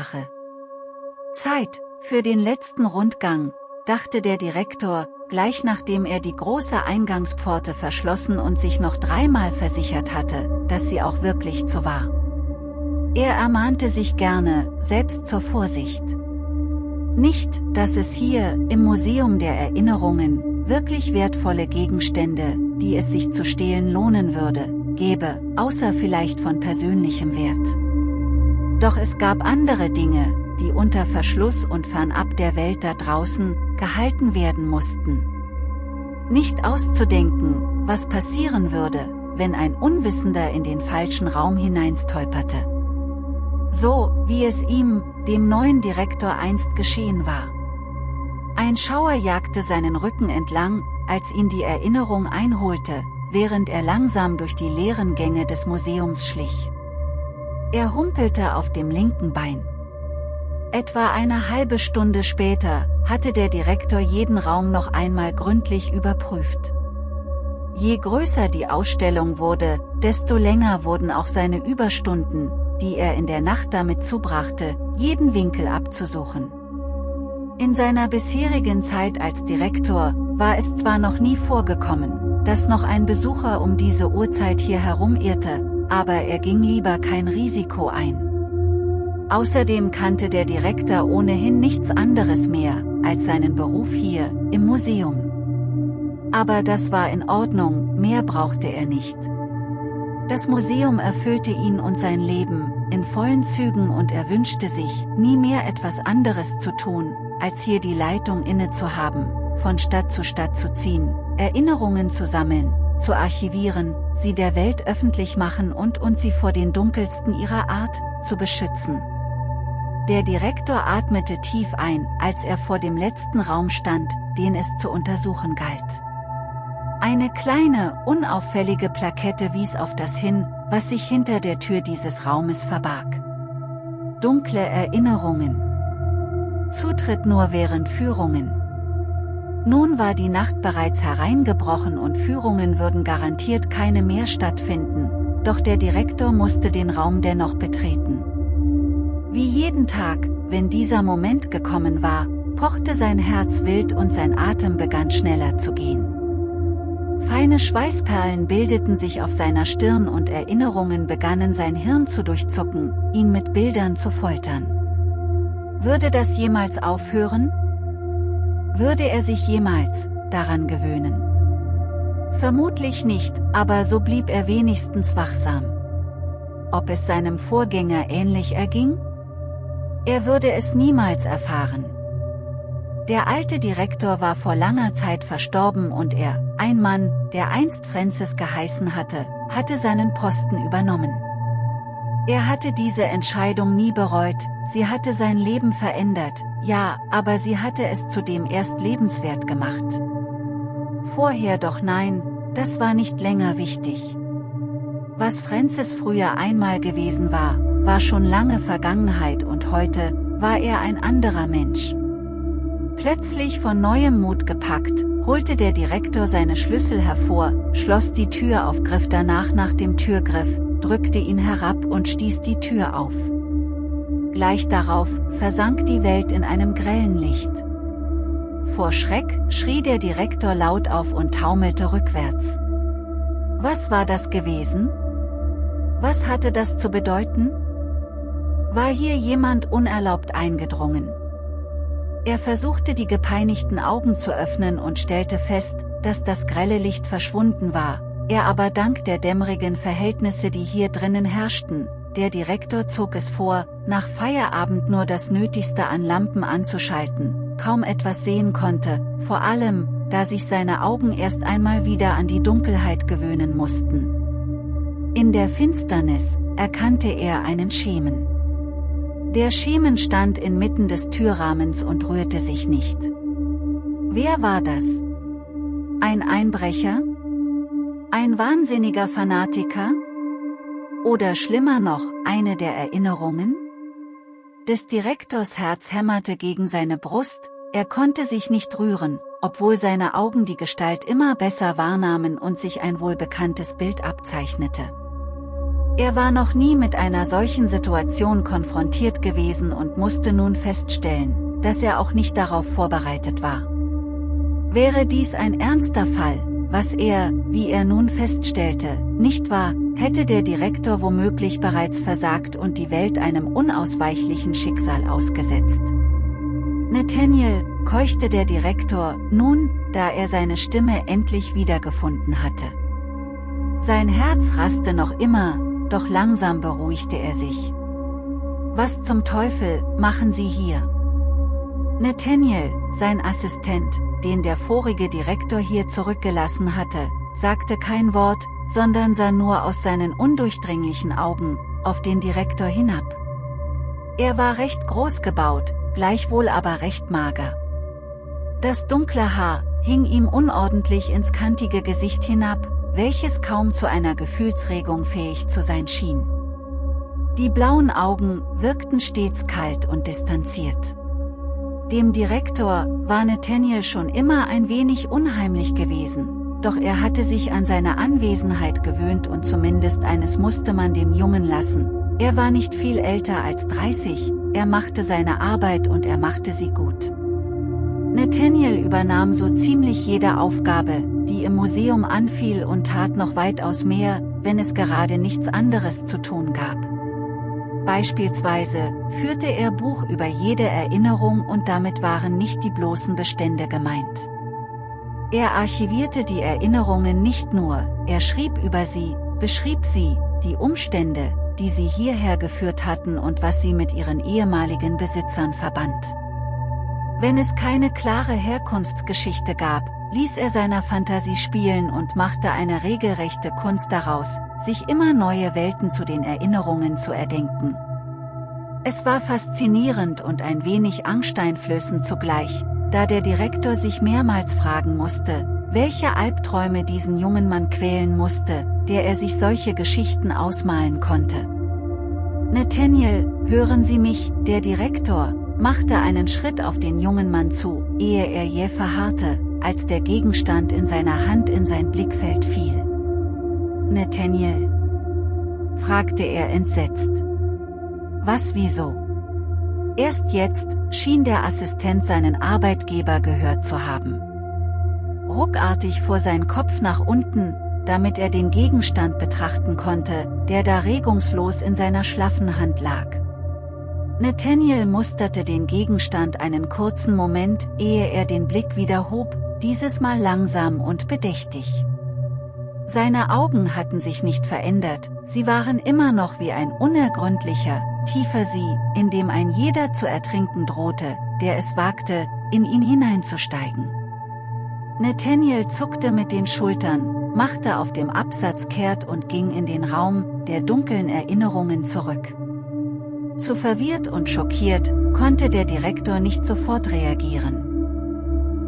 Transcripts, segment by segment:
Rache. Zeit, für den letzten Rundgang, dachte der Direktor, gleich nachdem er die große Eingangspforte verschlossen und sich noch dreimal versichert hatte, dass sie auch wirklich so war. Er ermahnte sich gerne, selbst zur Vorsicht. Nicht, dass es hier, im Museum der Erinnerungen, wirklich wertvolle Gegenstände, die es sich zu stehlen lohnen würde, gäbe, außer vielleicht von persönlichem Wert. Doch es gab andere Dinge, die unter Verschluss und fernab der Welt da draußen, gehalten werden mussten. Nicht auszudenken, was passieren würde, wenn ein Unwissender in den falschen Raum hineinstolperte. So, wie es ihm, dem neuen Direktor einst geschehen war. Ein Schauer jagte seinen Rücken entlang, als ihn die Erinnerung einholte, während er langsam durch die leeren Gänge des Museums schlich. Er humpelte auf dem linken Bein. Etwa eine halbe Stunde später, hatte der Direktor jeden Raum noch einmal gründlich überprüft. Je größer die Ausstellung wurde, desto länger wurden auch seine Überstunden, die er in der Nacht damit zubrachte, jeden Winkel abzusuchen. In seiner bisherigen Zeit als Direktor, war es zwar noch nie vorgekommen, dass noch ein Besucher um diese Uhrzeit hier herumirrte, aber er ging lieber kein Risiko ein. Außerdem kannte der Direktor ohnehin nichts anderes mehr, als seinen Beruf hier, im Museum. Aber das war in Ordnung, mehr brauchte er nicht. Das Museum erfüllte ihn und sein Leben, in vollen Zügen und er wünschte sich, nie mehr etwas anderes zu tun, als hier die Leitung inne zu haben, von Stadt zu Stadt zu ziehen, Erinnerungen zu sammeln, zu archivieren, sie der Welt öffentlich machen und und sie vor den dunkelsten ihrer Art, zu beschützen. Der Direktor atmete tief ein, als er vor dem letzten Raum stand, den es zu untersuchen galt. Eine kleine, unauffällige Plakette wies auf das hin, was sich hinter der Tür dieses Raumes verbarg. Dunkle Erinnerungen. Zutritt nur während Führungen. Nun war die Nacht bereits hereingebrochen und Führungen würden garantiert keine mehr stattfinden, doch der Direktor musste den Raum dennoch betreten. Wie jeden Tag, wenn dieser Moment gekommen war, pochte sein Herz wild und sein Atem begann schneller zu gehen. Feine Schweißperlen bildeten sich auf seiner Stirn und Erinnerungen begannen sein Hirn zu durchzucken, ihn mit Bildern zu foltern. Würde das jemals aufhören? Würde er sich jemals daran gewöhnen? Vermutlich nicht, aber so blieb er wenigstens wachsam. Ob es seinem Vorgänger ähnlich erging? Er würde es niemals erfahren. Der alte Direktor war vor langer Zeit verstorben und er, ein Mann, der einst Francis geheißen hatte, hatte seinen Posten übernommen. Er hatte diese Entscheidung nie bereut, sie hatte sein Leben verändert, ja, aber sie hatte es zudem erst lebenswert gemacht. Vorher doch nein, das war nicht länger wichtig. Was Francis früher einmal gewesen war, war schon lange Vergangenheit und heute, war er ein anderer Mensch. Plötzlich von neuem Mut gepackt, holte der Direktor seine Schlüssel hervor, schloss die Tür auf Griff danach nach dem Türgriff, drückte ihn herab und stieß die Tür auf. Gleich darauf, versank die Welt in einem grellen Licht. Vor Schreck, schrie der Direktor laut auf und taumelte rückwärts. Was war das gewesen? Was hatte das zu bedeuten? War hier jemand unerlaubt eingedrungen? Er versuchte die gepeinigten Augen zu öffnen und stellte fest, dass das grelle Licht verschwunden war, er aber dank der dämmerigen Verhältnisse die hier drinnen herrschten, der Direktor zog es vor, nach Feierabend nur das Nötigste an Lampen anzuschalten, kaum etwas sehen konnte, vor allem, da sich seine Augen erst einmal wieder an die Dunkelheit gewöhnen mussten. In der Finsternis, erkannte er einen Schemen. Der Schemen stand inmitten des Türrahmens und rührte sich nicht. Wer war das? Ein Einbrecher? Ein wahnsinniger Fanatiker? Oder schlimmer noch, eine der Erinnerungen? Des Direktors Herz hämmerte gegen seine Brust, er konnte sich nicht rühren, obwohl seine Augen die Gestalt immer besser wahrnahmen und sich ein wohlbekanntes Bild abzeichnete. Er war noch nie mit einer solchen Situation konfrontiert gewesen und musste nun feststellen, dass er auch nicht darauf vorbereitet war. Wäre dies ein ernster Fall, was er, wie er nun feststellte, nicht war, hätte der Direktor womöglich bereits versagt und die Welt einem unausweichlichen Schicksal ausgesetzt. Nathaniel, keuchte der Direktor, nun, da er seine Stimme endlich wiedergefunden hatte. Sein Herz raste noch immer, doch langsam beruhigte er sich. Was zum Teufel, machen Sie hier? Nathaniel, sein Assistent, den der vorige Direktor hier zurückgelassen hatte, sagte kein Wort, sondern sah nur aus seinen undurchdringlichen Augen, auf den Direktor hinab. Er war recht groß gebaut, gleichwohl aber recht mager. Das dunkle Haar, hing ihm unordentlich ins kantige Gesicht hinab, welches kaum zu einer Gefühlsregung fähig zu sein schien. Die blauen Augen wirkten stets kalt und distanziert. Dem Direktor war Nathaniel schon immer ein wenig unheimlich gewesen, doch er hatte sich an seine Anwesenheit gewöhnt und zumindest eines musste man dem Jungen lassen, er war nicht viel älter als 30, er machte seine Arbeit und er machte sie gut. Nathaniel übernahm so ziemlich jede Aufgabe, die im Museum anfiel und tat noch weitaus mehr, wenn es gerade nichts anderes zu tun gab. Beispielsweise, führte er Buch über jede Erinnerung und damit waren nicht die bloßen Bestände gemeint. Er archivierte die Erinnerungen nicht nur, er schrieb über sie, beschrieb sie, die Umstände, die sie hierher geführt hatten und was sie mit ihren ehemaligen Besitzern verband. Wenn es keine klare Herkunftsgeschichte gab, ließ er seiner Fantasie spielen und machte eine regelrechte Kunst daraus, sich immer neue Welten zu den Erinnerungen zu erdenken. Es war faszinierend und ein wenig angsteinflößend zugleich, da der Direktor sich mehrmals fragen musste, welche Albträume diesen jungen Mann quälen musste, der er sich solche Geschichten ausmalen konnte. Nathaniel, hören Sie mich, der Direktor, machte einen Schritt auf den jungen Mann zu, ehe er jäh verharrte, als der Gegenstand in seiner Hand in sein Blickfeld fiel. Nathaniel? fragte er entsetzt. Was wieso? Erst jetzt, schien der Assistent seinen Arbeitgeber gehört zu haben. Ruckartig fuhr sein Kopf nach unten, damit er den Gegenstand betrachten konnte, der da regungslos in seiner schlaffen Hand lag. Nathaniel musterte den Gegenstand einen kurzen Moment, ehe er den Blick wieder hob, dieses Mal langsam und bedächtig. Seine Augen hatten sich nicht verändert, sie waren immer noch wie ein unergründlicher, tiefer See, in dem ein jeder zu ertrinken drohte, der es wagte, in ihn hineinzusteigen. Nathaniel zuckte mit den Schultern, machte auf dem Absatz kehrt und ging in den Raum der dunklen Erinnerungen zurück. Zu verwirrt und schockiert, konnte der Direktor nicht sofort reagieren.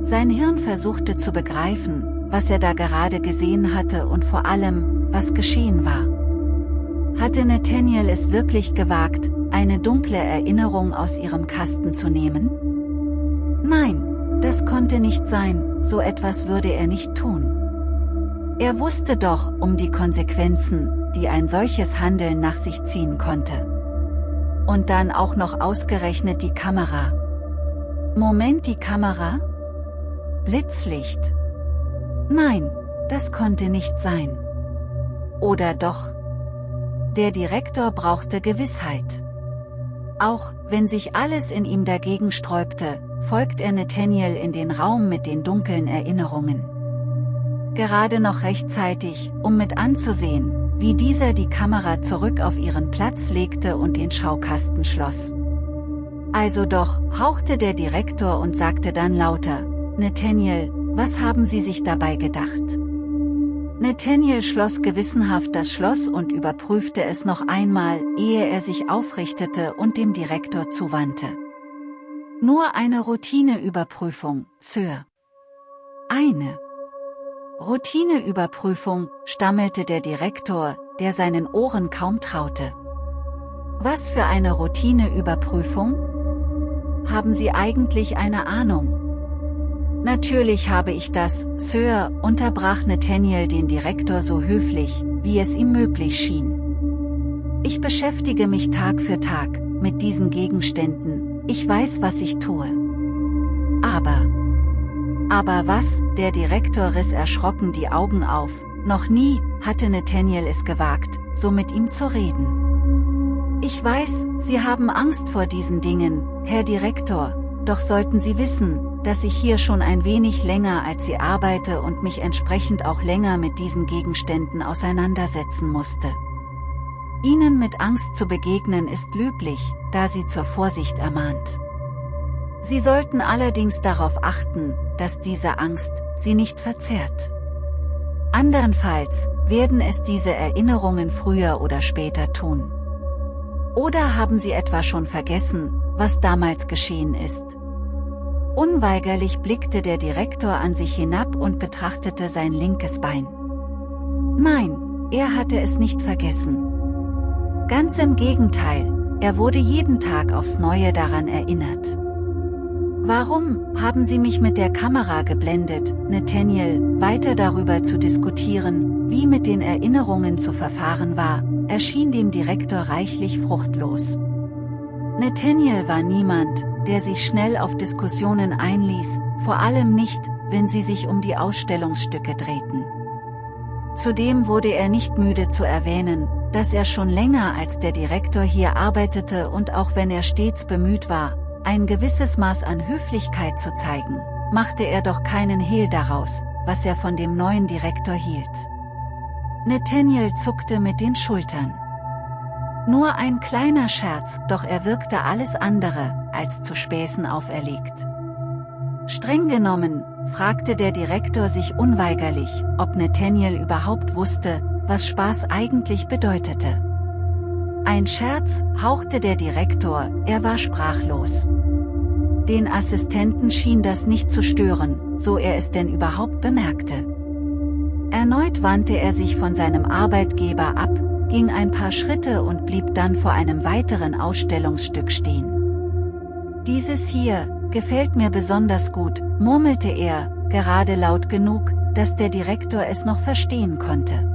Sein Hirn versuchte zu begreifen, was er da gerade gesehen hatte und vor allem, was geschehen war. Hatte Nathaniel es wirklich gewagt, eine dunkle Erinnerung aus ihrem Kasten zu nehmen? Nein, das konnte nicht sein, so etwas würde er nicht tun. Er wusste doch um die Konsequenzen, die ein solches Handeln nach sich ziehen konnte. Und dann auch noch ausgerechnet die Kamera. Moment die Kamera? Blitzlicht. Nein, das konnte nicht sein. Oder doch? Der Direktor brauchte Gewissheit. Auch, wenn sich alles in ihm dagegen sträubte, folgt er Nathaniel in den Raum mit den dunklen Erinnerungen. Gerade noch rechtzeitig, um mit anzusehen, wie dieser die Kamera zurück auf ihren Platz legte und den Schaukasten schloss. Also doch, hauchte der Direktor und sagte dann lauter, Nathaniel, was haben Sie sich dabei gedacht? Nathaniel schloss gewissenhaft das Schloss und überprüfte es noch einmal, ehe er sich aufrichtete und dem Direktor zuwandte. Nur eine Routineüberprüfung, Sir. Eine. Routineüberprüfung, stammelte der Direktor, der seinen Ohren kaum traute. Was für eine Routineüberprüfung? Haben Sie eigentlich eine Ahnung? Natürlich habe ich das, Sir, unterbrach Nathaniel den Direktor so höflich, wie es ihm möglich schien. Ich beschäftige mich Tag für Tag mit diesen Gegenständen, ich weiß, was ich tue. Aber... Aber was, der Direktor riss erschrocken die Augen auf, noch nie, hatte Nathaniel es gewagt, so mit ihm zu reden. Ich weiß, Sie haben Angst vor diesen Dingen, Herr Direktor, doch sollten Sie wissen, dass ich hier schon ein wenig länger als Sie arbeite und mich entsprechend auch länger mit diesen Gegenständen auseinandersetzen musste. Ihnen mit Angst zu begegnen ist löblich, da sie zur Vorsicht ermahnt. Sie sollten allerdings darauf achten, dass diese Angst sie nicht verzerrt. Andernfalls werden es diese Erinnerungen früher oder später tun. Oder haben Sie etwa schon vergessen, was damals geschehen ist? Unweigerlich blickte der Direktor an sich hinab und betrachtete sein linkes Bein. Nein, er hatte es nicht vergessen. Ganz im Gegenteil, er wurde jeden Tag aufs Neue daran erinnert. Warum haben Sie mich mit der Kamera geblendet, Nathaniel, weiter darüber zu diskutieren, wie mit den Erinnerungen zu verfahren war, erschien dem Direktor reichlich fruchtlos. Nathaniel war niemand, der sich schnell auf Diskussionen einließ, vor allem nicht, wenn sie sich um die Ausstellungsstücke drehten. Zudem wurde er nicht müde zu erwähnen, dass er schon länger als der Direktor hier arbeitete und auch wenn er stets bemüht war, ein gewisses Maß an Höflichkeit zu zeigen, machte er doch keinen Hehl daraus, was er von dem neuen Direktor hielt. Nathaniel zuckte mit den Schultern. Nur ein kleiner Scherz, doch er wirkte alles andere, als zu Späßen auferlegt. Streng genommen, fragte der Direktor sich unweigerlich, ob Nathaniel überhaupt wusste, was Spaß eigentlich bedeutete. Ein Scherz, hauchte der Direktor, er war sprachlos. Den Assistenten schien das nicht zu stören, so er es denn überhaupt bemerkte. Erneut wandte er sich von seinem Arbeitgeber ab, ging ein paar Schritte und blieb dann vor einem weiteren Ausstellungsstück stehen. Dieses hier, gefällt mir besonders gut, murmelte er, gerade laut genug, dass der Direktor es noch verstehen konnte.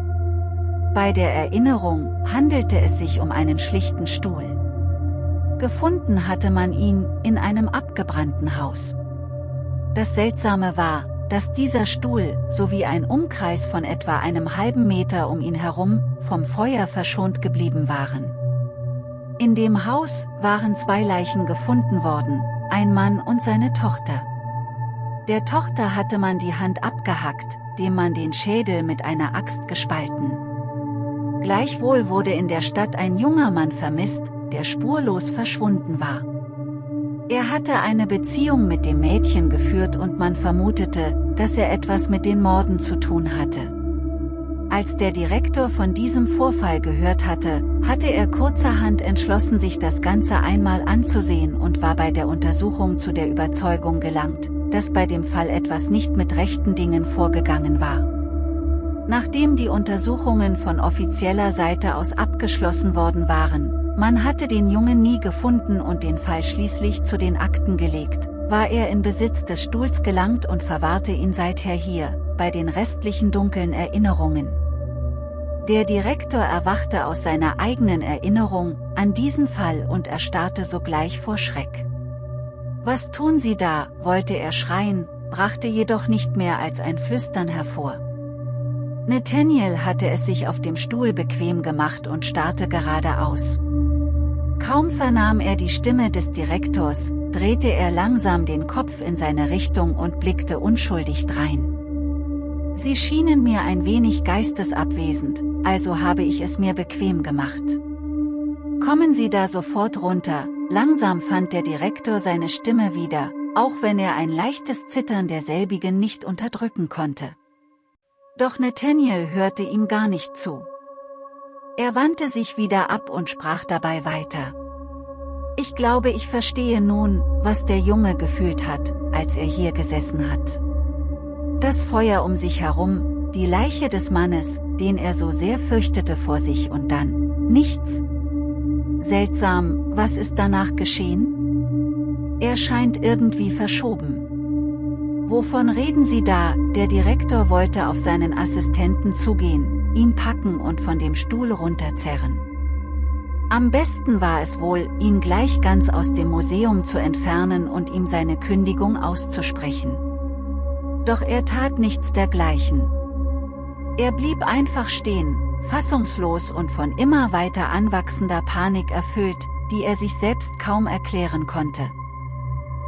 Bei der Erinnerung handelte es sich um einen schlichten Stuhl. Gefunden hatte man ihn, in einem abgebrannten Haus. Das Seltsame war, dass dieser Stuhl, sowie ein Umkreis von etwa einem halben Meter um ihn herum, vom Feuer verschont geblieben waren. In dem Haus waren zwei Leichen gefunden worden, ein Mann und seine Tochter. Der Tochter hatte man die Hand abgehackt, dem man den Schädel mit einer Axt gespalten. Gleichwohl wurde in der Stadt ein junger Mann vermisst, der spurlos verschwunden war. Er hatte eine Beziehung mit dem Mädchen geführt und man vermutete, dass er etwas mit den Morden zu tun hatte. Als der Direktor von diesem Vorfall gehört hatte, hatte er kurzerhand entschlossen sich das Ganze einmal anzusehen und war bei der Untersuchung zu der Überzeugung gelangt, dass bei dem Fall etwas nicht mit rechten Dingen vorgegangen war. Nachdem die Untersuchungen von offizieller Seite aus abgeschlossen worden waren, man hatte den Jungen nie gefunden und den Fall schließlich zu den Akten gelegt, war er in Besitz des Stuhls gelangt und verwahrte ihn seither hier, bei den restlichen dunklen Erinnerungen. Der Direktor erwachte aus seiner eigenen Erinnerung an diesen Fall und erstarrte sogleich vor Schreck. Was tun Sie da, wollte er schreien, brachte jedoch nicht mehr als ein Flüstern hervor. Nathaniel hatte es sich auf dem Stuhl bequem gemacht und starrte geradeaus. Kaum vernahm er die Stimme des Direktors, drehte er langsam den Kopf in seine Richtung und blickte unschuldig drein. Sie schienen mir ein wenig geistesabwesend, also habe ich es mir bequem gemacht. Kommen Sie da sofort runter, langsam fand der Direktor seine Stimme wieder, auch wenn er ein leichtes Zittern derselbigen nicht unterdrücken konnte. Doch Nathaniel hörte ihm gar nicht zu. Er wandte sich wieder ab und sprach dabei weiter. Ich glaube ich verstehe nun, was der Junge gefühlt hat, als er hier gesessen hat. Das Feuer um sich herum, die Leiche des Mannes, den er so sehr fürchtete vor sich und dann, nichts. Seltsam, was ist danach geschehen? Er scheint irgendwie verschoben. Wovon reden Sie da? Der Direktor wollte auf seinen Assistenten zugehen, ihn packen und von dem Stuhl runterzerren. Am besten war es wohl, ihn gleich ganz aus dem Museum zu entfernen und ihm seine Kündigung auszusprechen. Doch er tat nichts dergleichen. Er blieb einfach stehen, fassungslos und von immer weiter anwachsender Panik erfüllt, die er sich selbst kaum erklären konnte.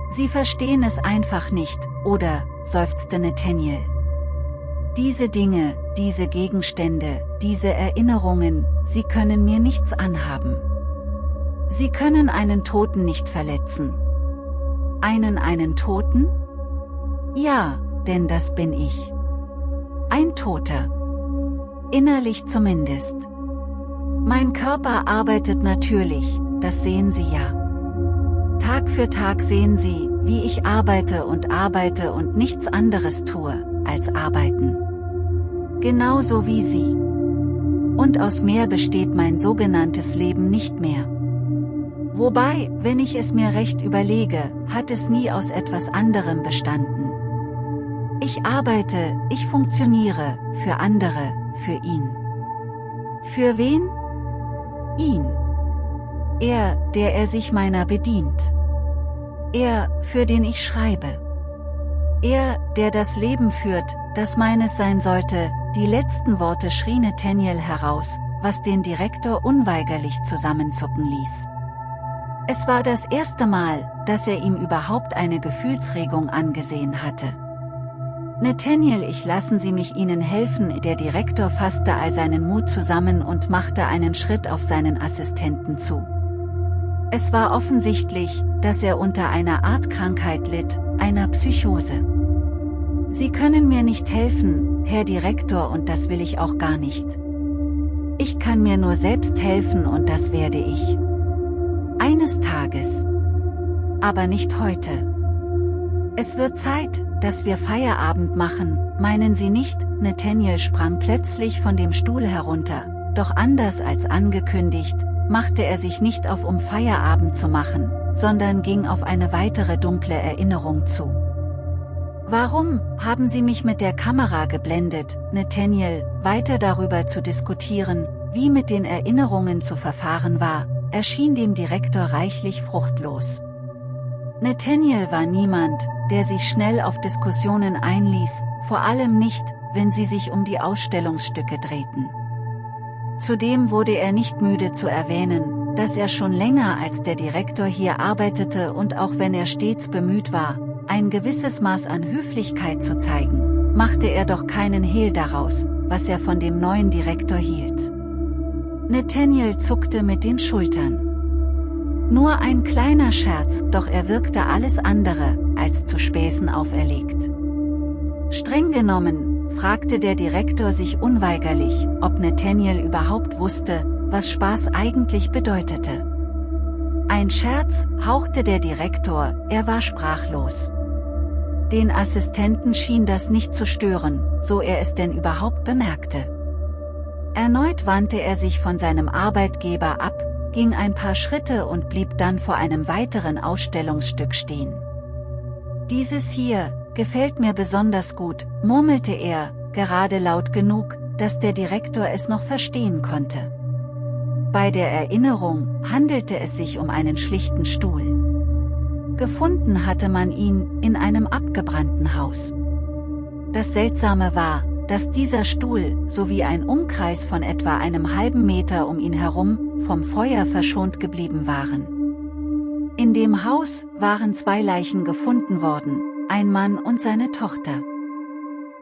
Sie verstehen es einfach nicht, oder, seufzte Nathaniel. Diese Dinge, diese Gegenstände, diese Erinnerungen, sie können mir nichts anhaben. Sie können einen Toten nicht verletzen. Einen einen Toten? Ja, denn das bin ich. Ein Toter. Innerlich zumindest. Mein Körper arbeitet natürlich, das sehen Sie ja. Tag für Tag sehen Sie, wie ich arbeite und arbeite und nichts anderes tue, als arbeiten. Genauso wie Sie. Und aus mehr besteht mein sogenanntes Leben nicht mehr. Wobei, wenn ich es mir recht überlege, hat es nie aus etwas anderem bestanden. Ich arbeite, ich funktioniere, für andere, für ihn. Für wen? Ihn. Er, der er sich meiner bedient. Er, für den ich schreibe. Er, der das Leben führt, das meines sein sollte, die letzten Worte schrie Nathaniel heraus, was den Direktor unweigerlich zusammenzucken ließ. Es war das erste Mal, dass er ihm überhaupt eine Gefühlsregung angesehen hatte. Nathaniel ich lassen Sie mich Ihnen helfen der Direktor fasste all seinen Mut zusammen und machte einen Schritt auf seinen Assistenten zu. Es war offensichtlich, dass er unter einer Art Krankheit litt, einer Psychose. Sie können mir nicht helfen, Herr Direktor und das will ich auch gar nicht. Ich kann mir nur selbst helfen und das werde ich. Eines Tages. Aber nicht heute. Es wird Zeit, dass wir Feierabend machen, meinen Sie nicht? Nathaniel sprang plötzlich von dem Stuhl herunter, doch anders als angekündigt, machte er sich nicht auf um Feierabend zu machen, sondern ging auf eine weitere dunkle Erinnerung zu. Warum haben Sie mich mit der Kamera geblendet, Nathaniel, weiter darüber zu diskutieren, wie mit den Erinnerungen zu verfahren war, erschien dem Direktor reichlich fruchtlos. Nathaniel war niemand, der sich schnell auf Diskussionen einließ, vor allem nicht, wenn sie sich um die Ausstellungsstücke drehten. Zudem wurde er nicht müde zu erwähnen, dass er schon länger als der Direktor hier arbeitete und auch wenn er stets bemüht war, ein gewisses Maß an Höflichkeit zu zeigen, machte er doch keinen Hehl daraus, was er von dem neuen Direktor hielt. Nathaniel zuckte mit den Schultern. Nur ein kleiner Scherz, doch er wirkte alles andere, als zu Späßen auferlegt. Streng genommen, fragte der Direktor sich unweigerlich, ob Nathaniel überhaupt wusste, was Spaß eigentlich bedeutete. Ein Scherz, hauchte der Direktor, er war sprachlos. Den Assistenten schien das nicht zu stören, so er es denn überhaupt bemerkte. Erneut wandte er sich von seinem Arbeitgeber ab, ging ein paar Schritte und blieb dann vor einem weiteren Ausstellungsstück stehen. Dieses hier, gefällt mir besonders gut, murmelte er, gerade laut genug, dass der Direktor es noch verstehen konnte. Bei der Erinnerung handelte es sich um einen schlichten Stuhl. Gefunden hatte man ihn in einem abgebrannten Haus. Das Seltsame war, dass dieser Stuhl, sowie ein Umkreis von etwa einem halben Meter um ihn herum, vom Feuer verschont geblieben waren. In dem Haus waren zwei Leichen gefunden worden, ein Mann und seine Tochter.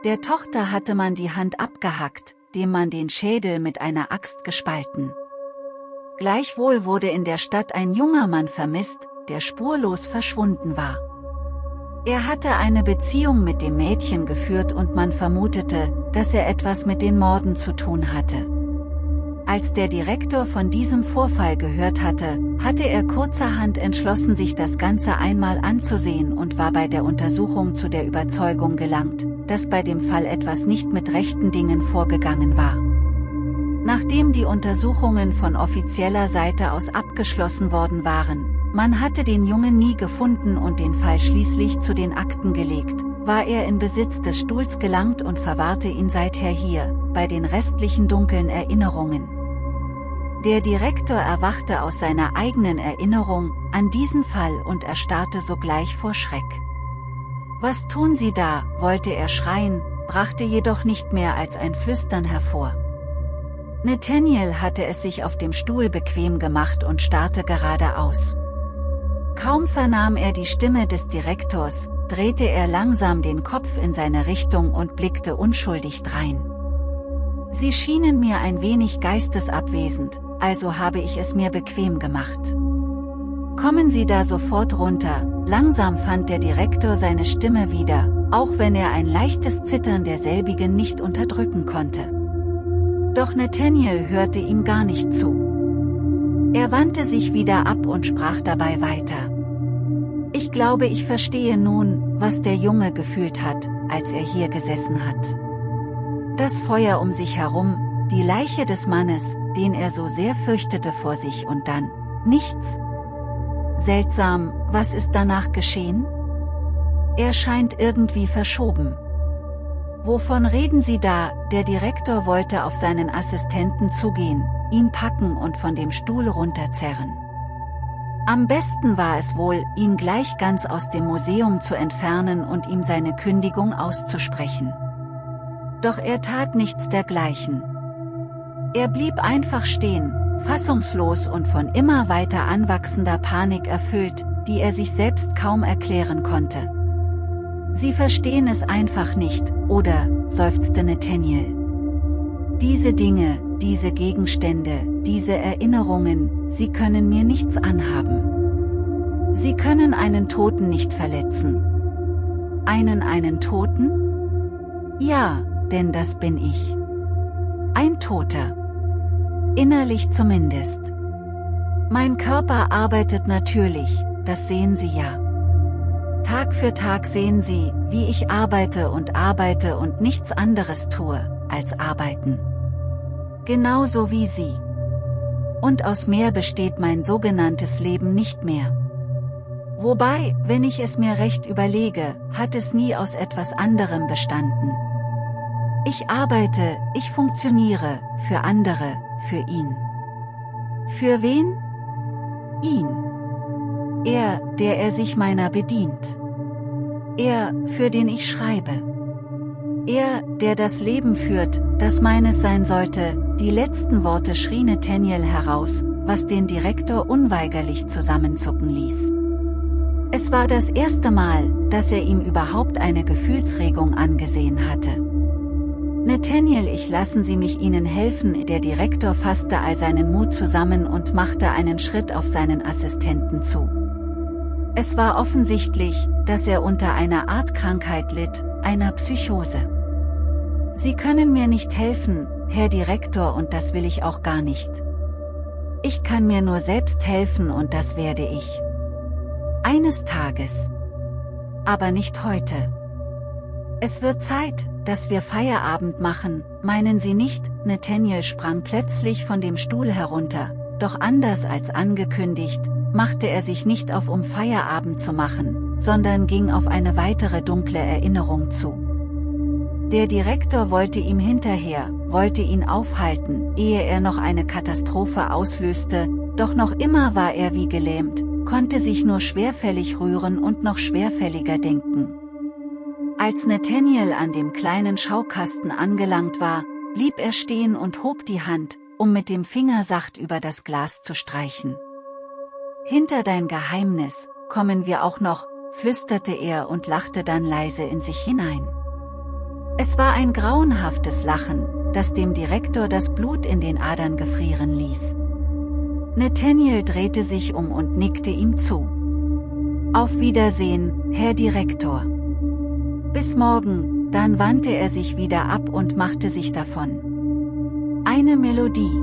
Der Tochter hatte man die Hand abgehackt, dem man den Schädel mit einer Axt gespalten. Gleichwohl wurde in der Stadt ein junger Mann vermisst, der spurlos verschwunden war. Er hatte eine Beziehung mit dem Mädchen geführt und man vermutete, dass er etwas mit den Morden zu tun hatte. Als der Direktor von diesem Vorfall gehört hatte, hatte er kurzerhand entschlossen sich das Ganze einmal anzusehen und war bei der Untersuchung zu der Überzeugung gelangt, dass bei dem Fall etwas nicht mit rechten Dingen vorgegangen war. Nachdem die Untersuchungen von offizieller Seite aus abgeschlossen worden waren, man hatte den Jungen nie gefunden und den Fall schließlich zu den Akten gelegt, war er in Besitz des Stuhls gelangt und verwahrte ihn seither hier, bei den restlichen dunklen Erinnerungen. Der Direktor erwachte aus seiner eigenen Erinnerung an diesen Fall und erstarrte sogleich vor Schreck. Was tun Sie da, wollte er schreien, brachte jedoch nicht mehr als ein Flüstern hervor. Nathaniel hatte es sich auf dem Stuhl bequem gemacht und starrte geradeaus. Kaum vernahm er die Stimme des Direktors, drehte er langsam den Kopf in seine Richtung und blickte unschuldig drein. Sie schienen mir ein wenig geistesabwesend, also habe ich es mir bequem gemacht. Kommen Sie da sofort runter, langsam fand der Direktor seine Stimme wieder, auch wenn er ein leichtes Zittern derselbigen nicht unterdrücken konnte. Doch Nathaniel hörte ihm gar nicht zu. Er wandte sich wieder ab und sprach dabei weiter. Ich glaube ich verstehe nun, was der Junge gefühlt hat, als er hier gesessen hat. Das Feuer um sich herum, die Leiche des Mannes, den er so sehr fürchtete vor sich und dann, nichts. Seltsam, was ist danach geschehen? Er scheint irgendwie verschoben. Wovon reden Sie da? Der Direktor wollte auf seinen Assistenten zugehen, ihn packen und von dem Stuhl runterzerren. Am besten war es wohl, ihn gleich ganz aus dem Museum zu entfernen und ihm seine Kündigung auszusprechen. Doch er tat nichts dergleichen. Er blieb einfach stehen, fassungslos und von immer weiter anwachsender Panik erfüllt, die er sich selbst kaum erklären konnte. Sie verstehen es einfach nicht, oder, seufzte Nathaniel. Diese Dinge, diese Gegenstände, diese Erinnerungen, sie können mir nichts anhaben. Sie können einen Toten nicht verletzen. Einen einen Toten? Ja, denn das bin ich. Ein Toter. Innerlich zumindest. Mein Körper arbeitet natürlich, das sehen Sie ja. Tag für Tag sehen Sie, wie ich arbeite und arbeite und nichts anderes tue, als arbeiten. Genauso wie Sie. Und aus mehr besteht mein sogenanntes Leben nicht mehr. Wobei, wenn ich es mir recht überlege, hat es nie aus etwas anderem bestanden. Ich arbeite, ich funktioniere, für andere, für ihn. Für wen? Ihn. Er, der er sich meiner bedient. Er, für den ich schreibe. Er, der das Leben führt, das meines sein sollte, die letzten Worte schrie Nathaniel heraus, was den Direktor unweigerlich zusammenzucken ließ. Es war das erste Mal, dass er ihm überhaupt eine Gefühlsregung angesehen hatte. Nathaniel ich lassen Sie mich Ihnen helfen der Direktor fasste all seinen Mut zusammen und machte einen Schritt auf seinen Assistenten zu. Es war offensichtlich, dass er unter einer Art Krankheit litt, einer Psychose. Sie können mir nicht helfen, Herr Direktor und das will ich auch gar nicht. Ich kann mir nur selbst helfen und das werde ich. Eines Tages. Aber nicht heute. Es wird Zeit, dass wir Feierabend machen, meinen Sie nicht? Nathaniel sprang plötzlich von dem Stuhl herunter, doch anders als angekündigt, machte er sich nicht auf um Feierabend zu machen, sondern ging auf eine weitere dunkle Erinnerung zu. Der Direktor wollte ihm hinterher, wollte ihn aufhalten, ehe er noch eine Katastrophe auslöste, doch noch immer war er wie gelähmt, konnte sich nur schwerfällig rühren und noch schwerfälliger denken. Als Nathaniel an dem kleinen Schaukasten angelangt war, blieb er stehen und hob die Hand, um mit dem Finger sacht über das Glas zu streichen. Hinter dein Geheimnis, kommen wir auch noch, flüsterte er und lachte dann leise in sich hinein. Es war ein grauenhaftes Lachen, das dem Direktor das Blut in den Adern gefrieren ließ. Nathaniel drehte sich um und nickte ihm zu. Auf Wiedersehen, Herr Direktor. Bis morgen, dann wandte er sich wieder ab und machte sich davon. Eine Melodie.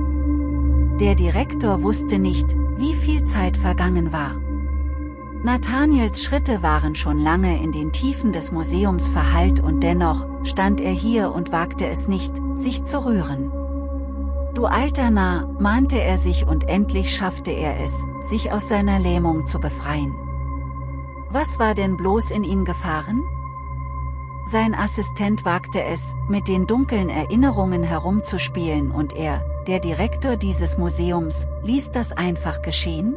Der Direktor wusste nicht, wie viel Zeit vergangen war. Nathaniels Schritte waren schon lange in den Tiefen des Museums verhallt und dennoch, stand er hier und wagte es nicht, sich zu rühren. Du alter Narr, mahnte er sich und endlich schaffte er es, sich aus seiner Lähmung zu befreien. Was war denn bloß in ihn gefahren? Sein Assistent wagte es, mit den dunklen Erinnerungen herumzuspielen und er, der Direktor dieses Museums, ließ das einfach geschehen?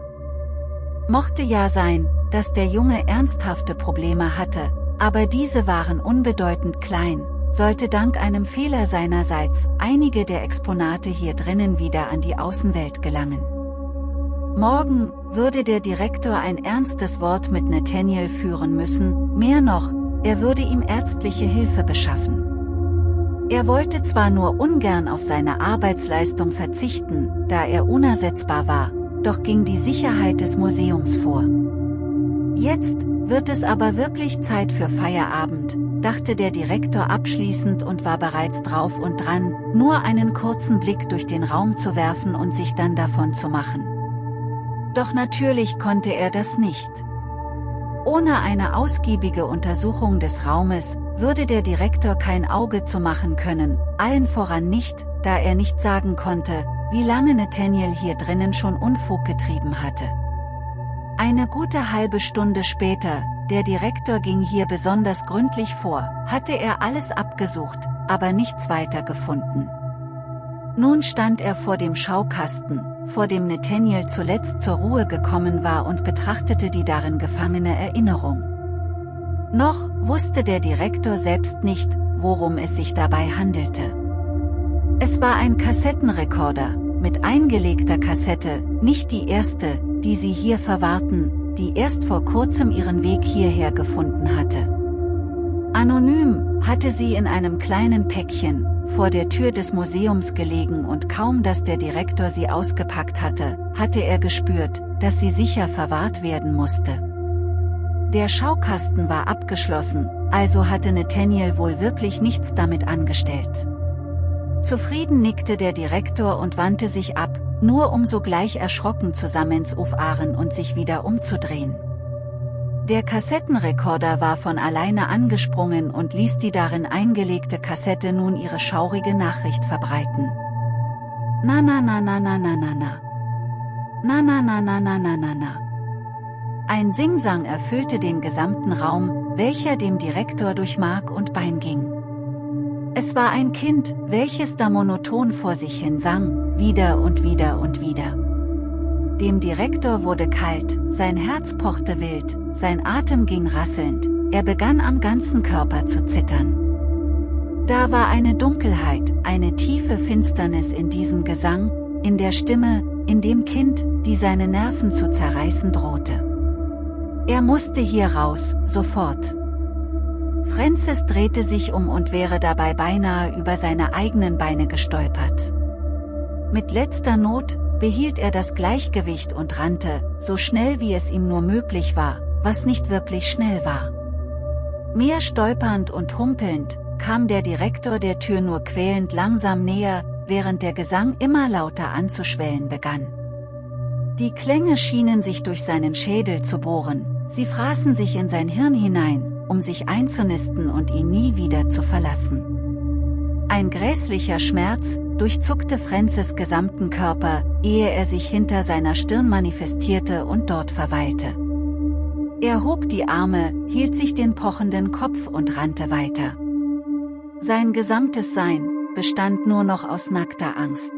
Mochte ja sein, dass der Junge ernsthafte Probleme hatte, aber diese waren unbedeutend klein, sollte dank einem Fehler seinerseits einige der Exponate hier drinnen wieder an die Außenwelt gelangen. Morgen würde der Direktor ein ernstes Wort mit Nathaniel führen müssen, mehr noch, er würde ihm ärztliche Hilfe beschaffen. Er wollte zwar nur ungern auf seine Arbeitsleistung verzichten, da er unersetzbar war, doch ging die Sicherheit des Museums vor. Jetzt wird es aber wirklich Zeit für Feierabend, dachte der Direktor abschließend und war bereits drauf und dran, nur einen kurzen Blick durch den Raum zu werfen und sich dann davon zu machen. Doch natürlich konnte er das nicht. Ohne eine ausgiebige Untersuchung des Raumes, würde der Direktor kein Auge zu machen können, allen voran nicht, da er nicht sagen konnte, wie lange Nathaniel hier drinnen schon Unfug getrieben hatte. Eine gute halbe Stunde später, der Direktor ging hier besonders gründlich vor, hatte er alles abgesucht, aber nichts weiter gefunden. Nun stand er vor dem Schaukasten, vor dem Nathaniel zuletzt zur Ruhe gekommen war und betrachtete die darin gefangene Erinnerung. Noch wusste der Direktor selbst nicht, worum es sich dabei handelte. Es war ein Kassettenrekorder, mit eingelegter Kassette, nicht die erste, die sie hier verwahrten, die erst vor kurzem ihren Weg hierher gefunden hatte. Anonym hatte sie in einem kleinen Päckchen, vor der Tür des Museums gelegen und kaum dass der Direktor sie ausgepackt hatte, hatte er gespürt, dass sie sicher verwahrt werden musste. Der Schaukasten war abgeschlossen, also hatte Nathaniel wohl wirklich nichts damit angestellt. Zufrieden nickte der Direktor und wandte sich ab, nur um sogleich erschrocken zusammenzufahren und sich wieder umzudrehen. Der Kassettenrekorder war von alleine angesprungen und ließ die darin eingelegte Kassette nun ihre schaurige Nachricht verbreiten. Na na na na na na na na. Na na na na na na na na. Ein Singsang erfüllte den gesamten Raum, welcher dem Direktor durch Mark und Bein ging. Es war ein Kind, welches da monoton vor sich hin sang, wieder und wieder und wieder. Dem Direktor wurde kalt, sein Herz pochte wild, sein Atem ging rasselnd, er begann am ganzen Körper zu zittern. Da war eine Dunkelheit, eine tiefe Finsternis in diesem Gesang, in der Stimme, in dem Kind, die seine Nerven zu zerreißen drohte. Er musste hier raus, sofort. Francis drehte sich um und wäre dabei beinahe über seine eigenen Beine gestolpert. Mit letzter Not, behielt er das Gleichgewicht und rannte, so schnell wie es ihm nur möglich war, was nicht wirklich schnell war. Mehr stolpernd und humpelnd, kam der Direktor der Tür nur quälend langsam näher, während der Gesang immer lauter anzuschwellen begann. Die Klänge schienen sich durch seinen Schädel zu bohren, sie fraßen sich in sein Hirn hinein, um sich einzunisten und ihn nie wieder zu verlassen. Ein grässlicher Schmerz, durchzuckte Francis gesamten Körper, ehe er sich hinter seiner Stirn manifestierte und dort verweilte. Er hob die Arme, hielt sich den pochenden Kopf und rannte weiter. Sein gesamtes Sein bestand nur noch aus nackter Angst.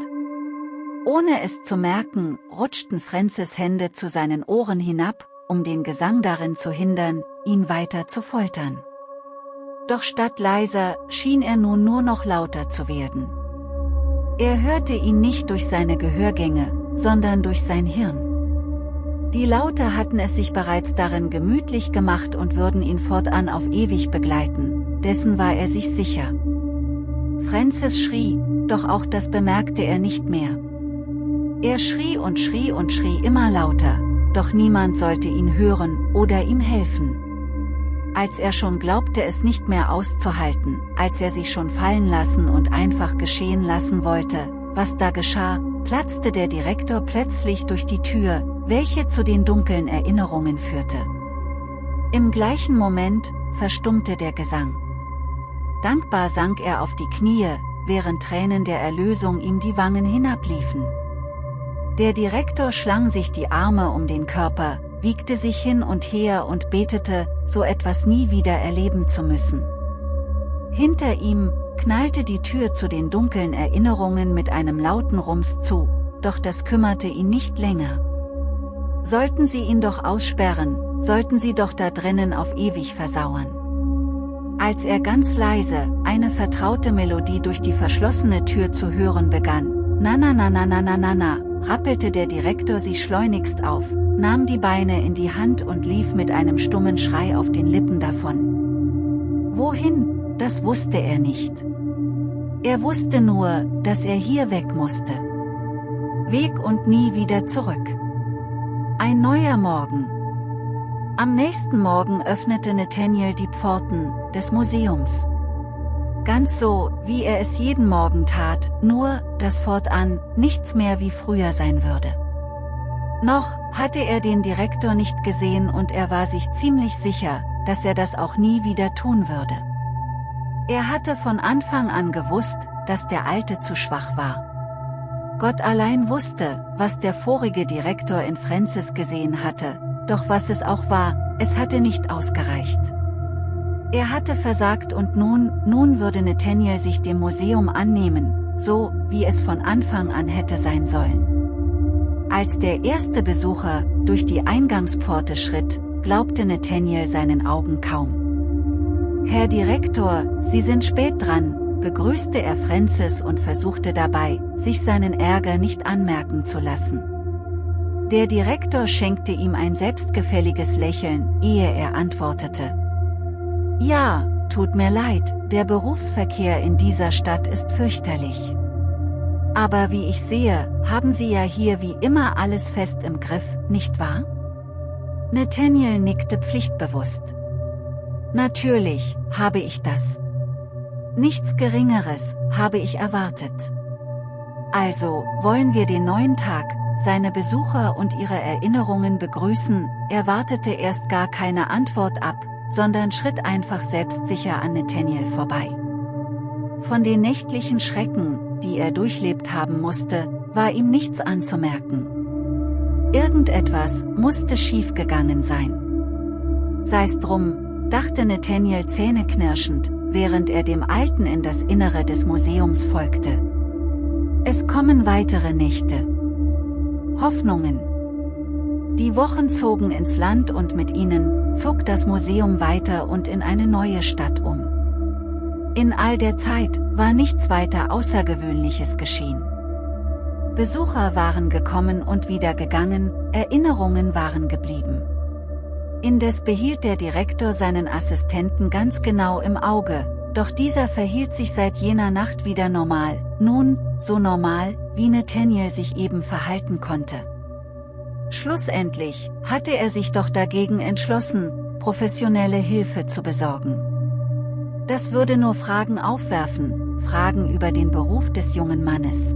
Ohne es zu merken, rutschten Francis Hände zu seinen Ohren hinab, um den Gesang darin zu hindern, ihn weiter zu foltern. Doch statt leiser, schien er nun nur noch lauter zu werden. Er hörte ihn nicht durch seine Gehörgänge, sondern durch sein Hirn. Die Laute hatten es sich bereits darin gemütlich gemacht und würden ihn fortan auf ewig begleiten, dessen war er sich sicher. Francis schrie, doch auch das bemerkte er nicht mehr. Er schrie und schrie und schrie immer lauter, doch niemand sollte ihn hören oder ihm helfen. Als er schon glaubte es nicht mehr auszuhalten, als er sich schon fallen lassen und einfach geschehen lassen wollte, was da geschah, platzte der Direktor plötzlich durch die Tür, welche zu den dunklen Erinnerungen führte. Im gleichen Moment, verstummte der Gesang. Dankbar sank er auf die Knie, während Tränen der Erlösung ihm die Wangen hinabliefen. Der Direktor schlang sich die Arme um den Körper, wiegte sich hin und her und betete, so etwas nie wieder erleben zu müssen. Hinter ihm, knallte die Tür zu den dunklen Erinnerungen mit einem lauten Rums zu, doch das kümmerte ihn nicht länger. Sollten sie ihn doch aussperren, sollten sie doch da drinnen auf ewig versauern. Als er ganz leise, eine vertraute Melodie durch die verschlossene Tür zu hören begann, na na na na na na na na, rappelte der Direktor sich schleunigst auf, nahm die Beine in die Hand und lief mit einem stummen Schrei auf den Lippen davon. Wohin, das wusste er nicht. Er wusste nur, dass er hier weg musste. Weg und nie wieder zurück. Ein neuer Morgen. Am nächsten Morgen öffnete Nathaniel die Pforten des Museums. Ganz so, wie er es jeden Morgen tat, nur, dass fortan nichts mehr wie früher sein würde. Noch hatte er den Direktor nicht gesehen und er war sich ziemlich sicher, dass er das auch nie wieder tun würde. Er hatte von Anfang an gewusst, dass der Alte zu schwach war. Gott allein wusste, was der vorige Direktor in Francis gesehen hatte, doch was es auch war, es hatte nicht ausgereicht. Er hatte versagt und nun, nun würde Nathaniel sich dem Museum annehmen, so, wie es von Anfang an hätte sein sollen. Als der erste Besucher durch die Eingangspforte schritt, glaubte Nathaniel seinen Augen kaum. Herr Direktor, Sie sind spät dran, begrüßte er Francis und versuchte dabei, sich seinen Ärger nicht anmerken zu lassen. Der Direktor schenkte ihm ein selbstgefälliges Lächeln, ehe er antwortete. Ja, tut mir leid, der Berufsverkehr in dieser Stadt ist fürchterlich. Aber wie ich sehe, haben Sie ja hier wie immer alles fest im Griff, nicht wahr? Nathaniel nickte pflichtbewusst. Natürlich, habe ich das. Nichts Geringeres, habe ich erwartet. Also, wollen wir den neuen Tag, seine Besucher und ihre Erinnerungen begrüßen, er wartete erst gar keine Antwort ab, sondern schritt einfach selbstsicher an Nathaniel vorbei. Von den nächtlichen Schrecken, die er durchlebt haben musste, war ihm nichts anzumerken. Irgendetwas musste schiefgegangen sein. Sei's drum, dachte Nathaniel zähneknirschend, während er dem Alten in das Innere des Museums folgte. Es kommen weitere Nächte. Hoffnungen. Die Wochen zogen ins Land und mit ihnen, zog das Museum weiter und in eine neue Stadt um. In all der Zeit, war nichts weiter Außergewöhnliches geschehen. Besucher waren gekommen und wieder gegangen, Erinnerungen waren geblieben. Indes behielt der Direktor seinen Assistenten ganz genau im Auge, doch dieser verhielt sich seit jener Nacht wieder normal, nun, so normal, wie Nathaniel sich eben verhalten konnte. Schlussendlich hatte er sich doch dagegen entschlossen, professionelle Hilfe zu besorgen. Das würde nur Fragen aufwerfen, Fragen über den Beruf des jungen Mannes.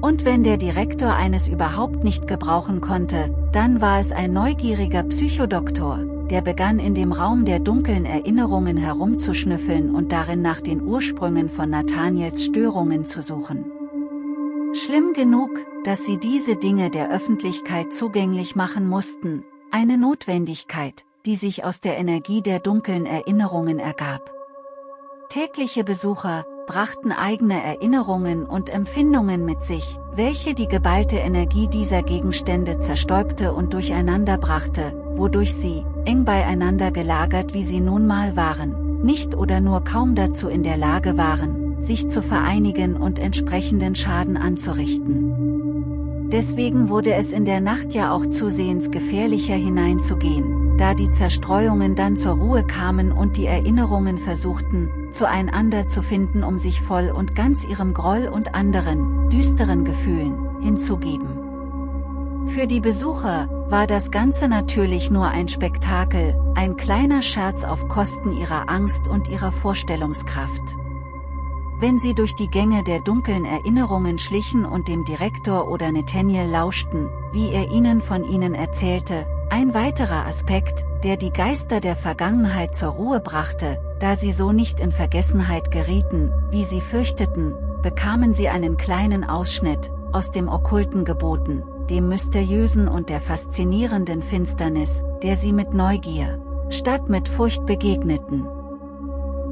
Und wenn der Direktor eines überhaupt nicht gebrauchen konnte, dann war es ein neugieriger Psychodoktor, der begann in dem Raum der dunklen Erinnerungen herumzuschnüffeln und darin nach den Ursprüngen von Nathaniels Störungen zu suchen. Schlimm genug, dass sie diese Dinge der Öffentlichkeit zugänglich machen mussten, eine Notwendigkeit, die sich aus der Energie der dunklen Erinnerungen ergab. Tägliche Besucher brachten eigene Erinnerungen und Empfindungen mit sich, welche die geballte Energie dieser Gegenstände zerstäubte und durcheinander brachte, wodurch sie, eng beieinander gelagert wie sie nun mal waren, nicht oder nur kaum dazu in der Lage waren, sich zu vereinigen und entsprechenden Schaden anzurichten. Deswegen wurde es in der Nacht ja auch zusehends gefährlicher hineinzugehen, da die Zerstreuungen dann zur Ruhe kamen und die Erinnerungen versuchten, zueinander zu finden um sich voll und ganz ihrem Groll und anderen, düsteren Gefühlen, hinzugeben. Für die Besucher, war das Ganze natürlich nur ein Spektakel, ein kleiner Scherz auf Kosten ihrer Angst und ihrer Vorstellungskraft. Wenn sie durch die Gänge der dunklen Erinnerungen schlichen und dem Direktor oder Nathaniel lauschten, wie er ihnen von ihnen erzählte, ein weiterer Aspekt, der die Geister der Vergangenheit zur Ruhe brachte, da sie so nicht in Vergessenheit gerieten, wie sie fürchteten, bekamen sie einen kleinen Ausschnitt, aus dem Okkulten geboten, dem Mysteriösen und der faszinierenden Finsternis, der sie mit Neugier, statt mit Furcht begegneten.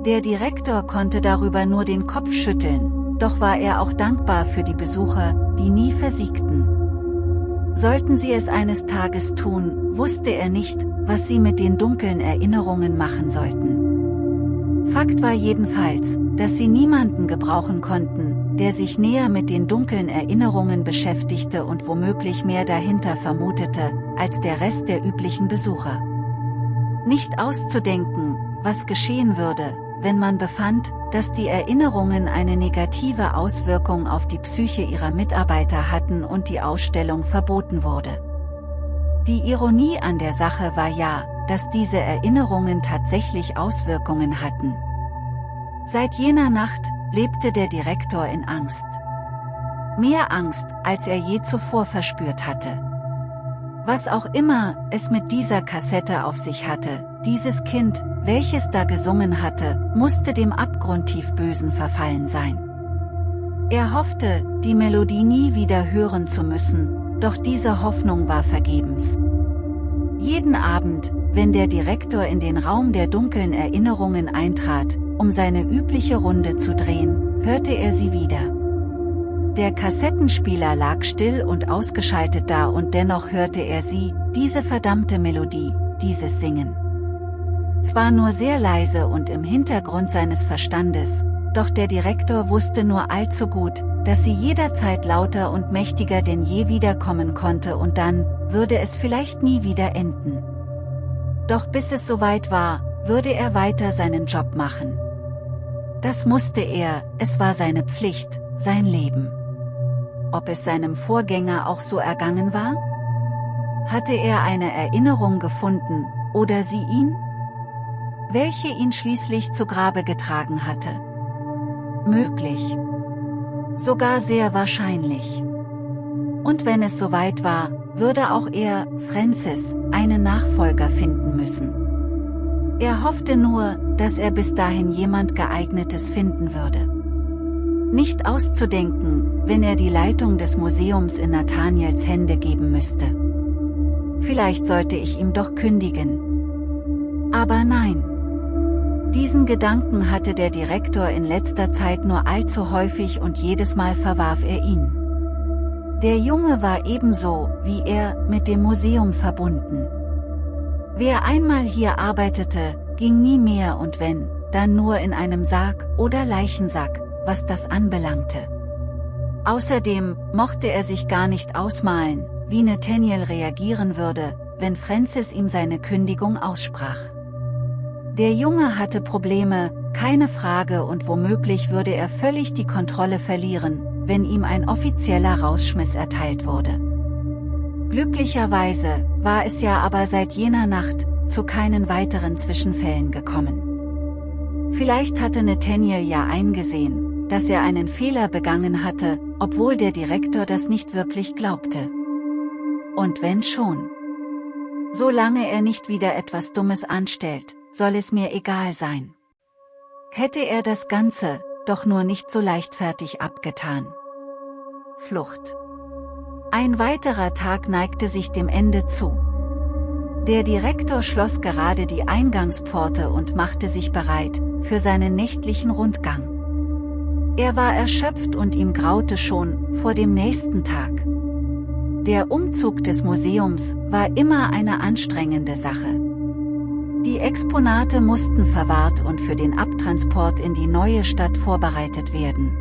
Der Direktor konnte darüber nur den Kopf schütteln, doch war er auch dankbar für die Besucher, die nie versiegten. Sollten sie es eines Tages tun, wusste er nicht, was sie mit den dunklen Erinnerungen machen sollten. Fakt war jedenfalls, dass sie niemanden gebrauchen konnten, der sich näher mit den dunklen Erinnerungen beschäftigte und womöglich mehr dahinter vermutete, als der Rest der üblichen Besucher. Nicht auszudenken, was geschehen würde, wenn man befand, dass die Erinnerungen eine negative Auswirkung auf die Psyche ihrer Mitarbeiter hatten und die Ausstellung verboten wurde. Die Ironie an der Sache war ja, dass diese Erinnerungen tatsächlich Auswirkungen hatten. Seit jener Nacht lebte der Direktor in Angst. Mehr Angst, als er je zuvor verspürt hatte. Was auch immer es mit dieser Kassette auf sich hatte, dieses Kind, welches da gesungen hatte, musste dem abgrundtief Bösen verfallen sein. Er hoffte, die Melodie nie wieder hören zu müssen, doch diese Hoffnung war vergebens. Jeden Abend, wenn der Direktor in den Raum der dunklen Erinnerungen eintrat, um seine übliche Runde zu drehen, hörte er sie wieder. Der Kassettenspieler lag still und ausgeschaltet da und dennoch hörte er sie, diese verdammte Melodie, dieses Singen. Zwar nur sehr leise und im Hintergrund seines Verstandes, doch der Direktor wusste nur allzu gut, dass sie jederzeit lauter und mächtiger denn je wiederkommen konnte und dann, würde es vielleicht nie wieder enden. Doch bis es soweit war, würde er weiter seinen Job machen. Das musste er, es war seine Pflicht, sein Leben ob es seinem Vorgänger auch so ergangen war? Hatte er eine Erinnerung gefunden, oder sie ihn? Welche ihn schließlich zu Grabe getragen hatte? Möglich. Sogar sehr wahrscheinlich. Und wenn es soweit war, würde auch er, Francis, einen Nachfolger finden müssen. Er hoffte nur, dass er bis dahin jemand geeignetes finden würde. Nicht auszudenken, wenn er die Leitung des Museums in Nathaniels Hände geben müsste. Vielleicht sollte ich ihm doch kündigen. Aber nein. Diesen Gedanken hatte der Direktor in letzter Zeit nur allzu häufig und jedes Mal verwarf er ihn. Der Junge war ebenso, wie er, mit dem Museum verbunden. Wer einmal hier arbeitete, ging nie mehr und wenn, dann nur in einem Sarg oder Leichensack, was das anbelangte. Außerdem mochte er sich gar nicht ausmalen, wie Nathaniel reagieren würde, wenn Francis ihm seine Kündigung aussprach. Der Junge hatte Probleme, keine Frage und womöglich würde er völlig die Kontrolle verlieren, wenn ihm ein offizieller Rausschmiss erteilt wurde. Glücklicherweise war es ja aber seit jener Nacht zu keinen weiteren Zwischenfällen gekommen. Vielleicht hatte Nathaniel ja eingesehen, dass er einen Fehler begangen hatte, obwohl der Direktor das nicht wirklich glaubte. Und wenn schon. Solange er nicht wieder etwas Dummes anstellt, soll es mir egal sein. Hätte er das Ganze, doch nur nicht so leichtfertig abgetan. Flucht. Ein weiterer Tag neigte sich dem Ende zu. Der Direktor schloss gerade die Eingangspforte und machte sich bereit, für seinen nächtlichen Rundgang. Er war erschöpft und ihm graute schon, vor dem nächsten Tag. Der Umzug des Museums war immer eine anstrengende Sache. Die Exponate mussten verwahrt und für den Abtransport in die neue Stadt vorbereitet werden.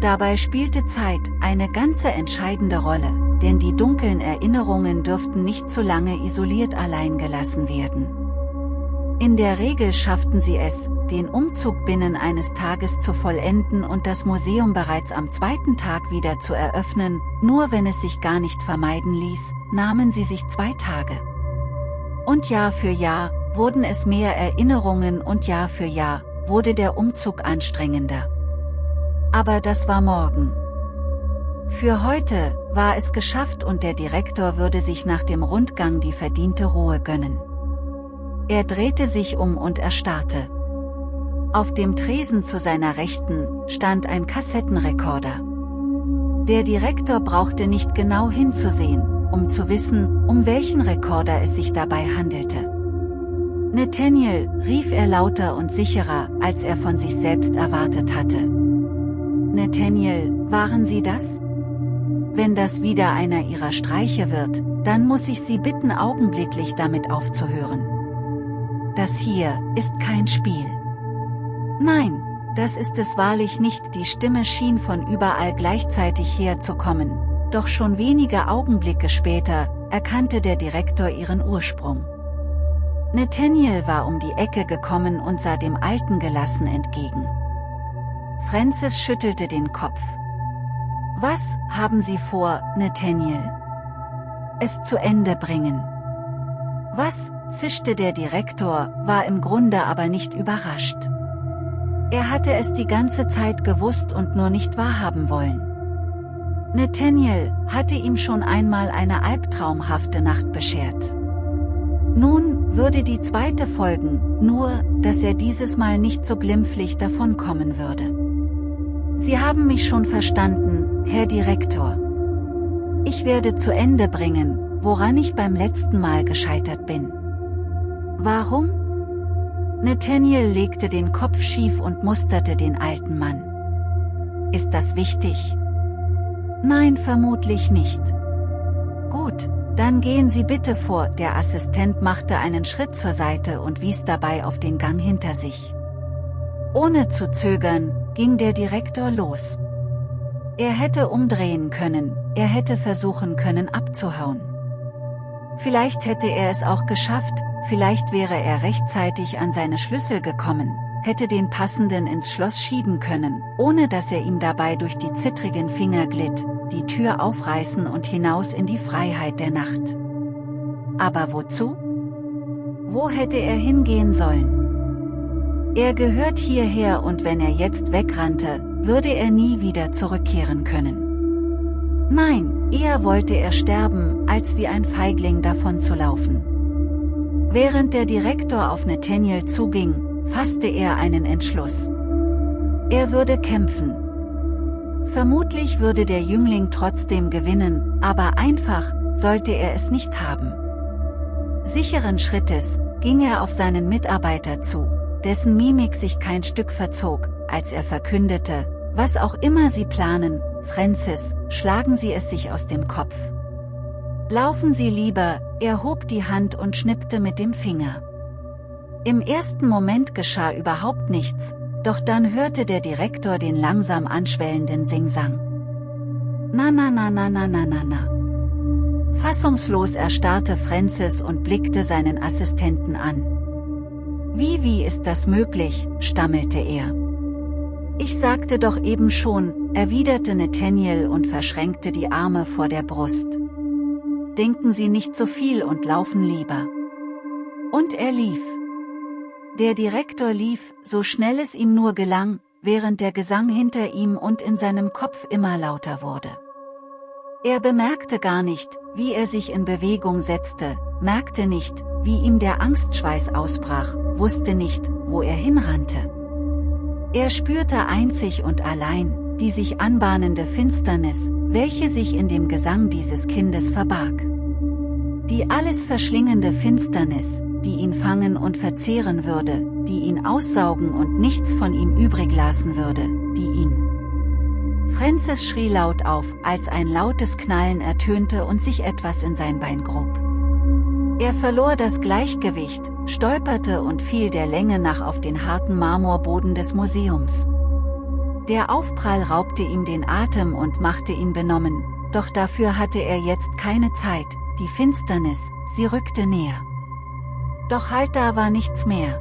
Dabei spielte Zeit eine ganze entscheidende Rolle, denn die dunklen Erinnerungen dürften nicht zu lange isoliert allein gelassen werden. In der Regel schafften sie es, den Umzug binnen eines Tages zu vollenden und das Museum bereits am zweiten Tag wieder zu eröffnen, nur wenn es sich gar nicht vermeiden ließ, nahmen sie sich zwei Tage. Und Jahr für Jahr, wurden es mehr Erinnerungen und Jahr für Jahr, wurde der Umzug anstrengender. Aber das war morgen. Für heute, war es geschafft und der Direktor würde sich nach dem Rundgang die verdiente Ruhe gönnen. Er drehte sich um und erstarrte. Auf dem Tresen zu seiner Rechten, stand ein Kassettenrekorder. Der Direktor brauchte nicht genau hinzusehen, um zu wissen, um welchen Rekorder es sich dabei handelte. Nathaniel, rief er lauter und sicherer, als er von sich selbst erwartet hatte. Nathaniel, waren Sie das? Wenn das wieder einer Ihrer Streiche wird, dann muss ich Sie bitten augenblicklich damit aufzuhören. Das hier ist kein Spiel. Nein, das ist es wahrlich nicht, die Stimme schien von überall gleichzeitig herzukommen, doch schon wenige Augenblicke später, erkannte der Direktor ihren Ursprung. Nathaniel war um die Ecke gekommen und sah dem Alten gelassen entgegen. Francis schüttelte den Kopf. Was haben Sie vor, Nathaniel? Es zu Ende bringen. Was, zischte der Direktor, war im Grunde aber nicht überrascht. Er hatte es die ganze Zeit gewusst und nur nicht wahrhaben wollen. Nathaniel hatte ihm schon einmal eine albtraumhafte Nacht beschert. Nun würde die zweite folgen, nur, dass er dieses Mal nicht so glimpflich davonkommen würde. Sie haben mich schon verstanden, Herr Direktor. Ich werde zu Ende bringen, woran ich beim letzten Mal gescheitert bin. Warum? Nathaniel legte den Kopf schief und musterte den alten Mann. Ist das wichtig? Nein, vermutlich nicht. Gut, dann gehen Sie bitte vor, der Assistent machte einen Schritt zur Seite und wies dabei auf den Gang hinter sich. Ohne zu zögern, ging der Direktor los. Er hätte umdrehen können, er hätte versuchen können abzuhauen. Vielleicht hätte er es auch geschafft, vielleicht wäre er rechtzeitig an seine Schlüssel gekommen, hätte den passenden ins Schloss schieben können, ohne dass er ihm dabei durch die zittrigen Finger glitt, die Tür aufreißen und hinaus in die Freiheit der Nacht. Aber wozu? Wo hätte er hingehen sollen? Er gehört hierher und wenn er jetzt wegrannte, würde er nie wieder zurückkehren können. Nein, eher wollte er sterben, als wie ein Feigling davon zu laufen. Während der Direktor auf Nathaniel zuging, fasste er einen Entschluss. Er würde kämpfen. Vermutlich würde der Jüngling trotzdem gewinnen, aber einfach, sollte er es nicht haben. Sicheren Schrittes, ging er auf seinen Mitarbeiter zu, dessen Mimik sich kein Stück verzog, als er verkündete, was auch immer Sie planen, Francis, schlagen Sie es sich aus dem Kopf. Laufen Sie lieber, er hob die Hand und schnippte mit dem Finger. Im ersten Moment geschah überhaupt nichts, doch dann hörte der Direktor den langsam anschwellenden Singsang. Na na na na na na na na. Fassungslos erstarrte Francis und blickte seinen Assistenten an. Wie wie ist das möglich, stammelte er. Ich sagte doch eben schon, erwiderte Nathaniel und verschränkte die Arme vor der Brust. Denken Sie nicht so viel und laufen lieber. Und er lief. Der Direktor lief, so schnell es ihm nur gelang, während der Gesang hinter ihm und in seinem Kopf immer lauter wurde. Er bemerkte gar nicht, wie er sich in Bewegung setzte, merkte nicht, wie ihm der Angstschweiß ausbrach, wusste nicht, wo er hinrannte. Er spürte einzig und allein, die sich anbahnende Finsternis, welche sich in dem Gesang dieses Kindes verbarg. Die alles verschlingende Finsternis, die ihn fangen und verzehren würde, die ihn aussaugen und nichts von ihm übrig lassen würde, die ihn. Francis schrie laut auf, als ein lautes Knallen ertönte und sich etwas in sein Bein grub. Er verlor das Gleichgewicht, stolperte und fiel der Länge nach auf den harten Marmorboden des Museums. Der Aufprall raubte ihm den Atem und machte ihn benommen, doch dafür hatte er jetzt keine Zeit, die Finsternis, sie rückte näher. Doch halt da war nichts mehr.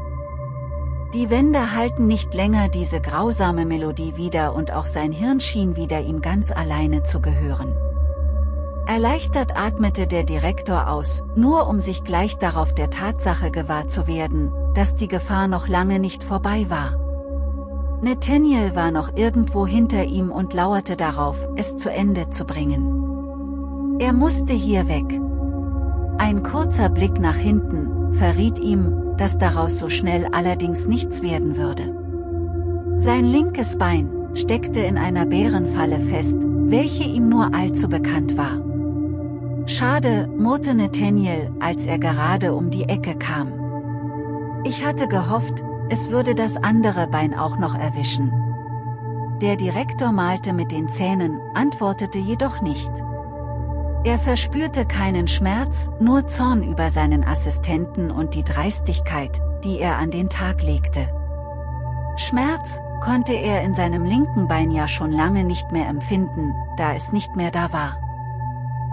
Die Wände halten nicht länger diese grausame Melodie wieder und auch sein Hirn schien wieder ihm ganz alleine zu gehören. Erleichtert atmete der Direktor aus, nur um sich gleich darauf der Tatsache gewahr zu werden, dass die Gefahr noch lange nicht vorbei war. Nathaniel war noch irgendwo hinter ihm und lauerte darauf, es zu Ende zu bringen. Er musste hier weg. Ein kurzer Blick nach hinten, verriet ihm, dass daraus so schnell allerdings nichts werden würde. Sein linkes Bein steckte in einer Bärenfalle fest, welche ihm nur allzu bekannt war. Schade, murrte Nathaniel, als er gerade um die Ecke kam. Ich hatte gehofft, es würde das andere Bein auch noch erwischen. Der Direktor malte mit den Zähnen, antwortete jedoch nicht. Er verspürte keinen Schmerz, nur Zorn über seinen Assistenten und die Dreistigkeit, die er an den Tag legte. Schmerz konnte er in seinem linken Bein ja schon lange nicht mehr empfinden, da es nicht mehr da war.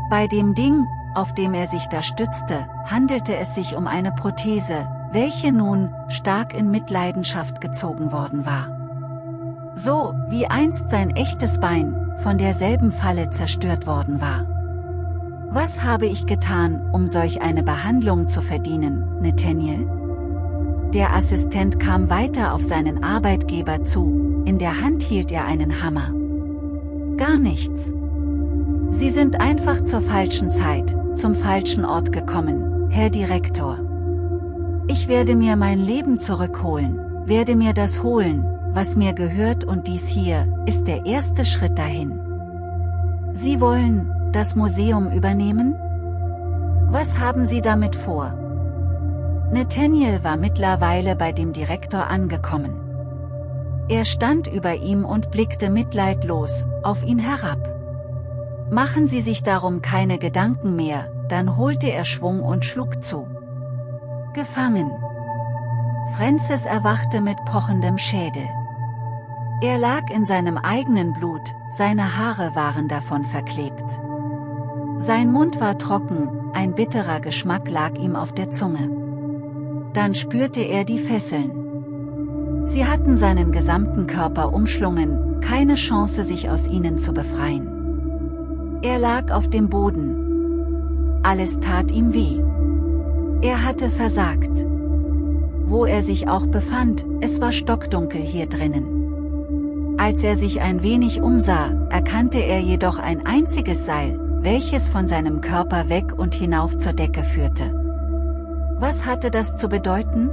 Bei dem Ding, auf dem er sich da stützte, handelte es sich um eine Prothese, welche nun stark in Mitleidenschaft gezogen worden war. So, wie einst sein echtes Bein, von derselben Falle zerstört worden war. Was habe ich getan, um solch eine Behandlung zu verdienen, Nathaniel? Der Assistent kam weiter auf seinen Arbeitgeber zu, in der Hand hielt er einen Hammer. Gar nichts. Sie sind einfach zur falschen Zeit, zum falschen Ort gekommen, Herr Direktor. Ich werde mir mein Leben zurückholen, werde mir das holen, was mir gehört und dies hier, ist der erste Schritt dahin. Sie wollen, das Museum übernehmen? Was haben Sie damit vor? Nathaniel war mittlerweile bei dem Direktor angekommen. Er stand über ihm und blickte mitleidlos auf ihn herab. Machen Sie sich darum keine Gedanken mehr, dann holte er Schwung und schlug zu. Gefangen. Francis erwachte mit pochendem Schädel. Er lag in seinem eigenen Blut, seine Haare waren davon verklebt. Sein Mund war trocken, ein bitterer Geschmack lag ihm auf der Zunge. Dann spürte er die Fesseln. Sie hatten seinen gesamten Körper umschlungen, keine Chance sich aus ihnen zu befreien. Er lag auf dem Boden. Alles tat ihm weh. Er hatte versagt. Wo er sich auch befand, es war stockdunkel hier drinnen. Als er sich ein wenig umsah, erkannte er jedoch ein einziges Seil, welches von seinem Körper weg und hinauf zur Decke führte. Was hatte das zu bedeuten?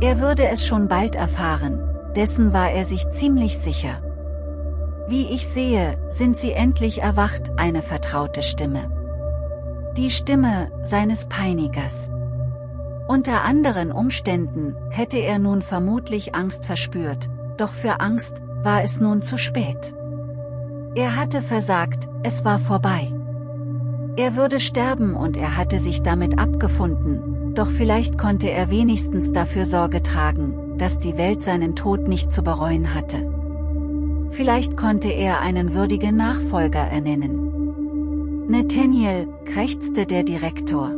Er würde es schon bald erfahren, dessen war er sich ziemlich sicher. Wie ich sehe, sind sie endlich erwacht, eine vertraute Stimme. Die Stimme seines Peinigers. Unter anderen Umständen hätte er nun vermutlich Angst verspürt, doch für Angst war es nun zu spät. Er hatte versagt, es war vorbei. Er würde sterben und er hatte sich damit abgefunden, doch vielleicht konnte er wenigstens dafür Sorge tragen, dass die Welt seinen Tod nicht zu bereuen hatte. Vielleicht konnte er einen würdigen Nachfolger ernennen. Nathaniel, krächzte der Direktor.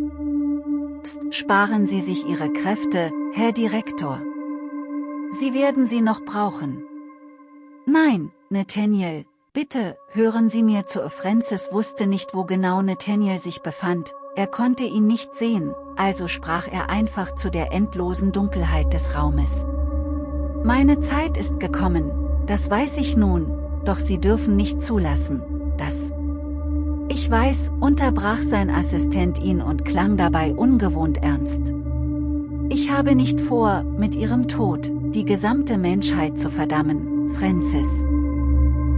Psst, sparen Sie sich Ihre Kräfte, Herr Direktor. Sie werden sie noch brauchen. Nein, Nathaniel, bitte, hören Sie mir zu. Francis wusste nicht wo genau Nathaniel sich befand, er konnte ihn nicht sehen, also sprach er einfach zu der endlosen Dunkelheit des Raumes. Meine Zeit ist gekommen, das weiß ich nun, doch Sie dürfen nicht zulassen, dass ich weiß, unterbrach sein Assistent ihn und klang dabei ungewohnt ernst. Ich habe nicht vor, mit ihrem Tod, die gesamte Menschheit zu verdammen, Francis.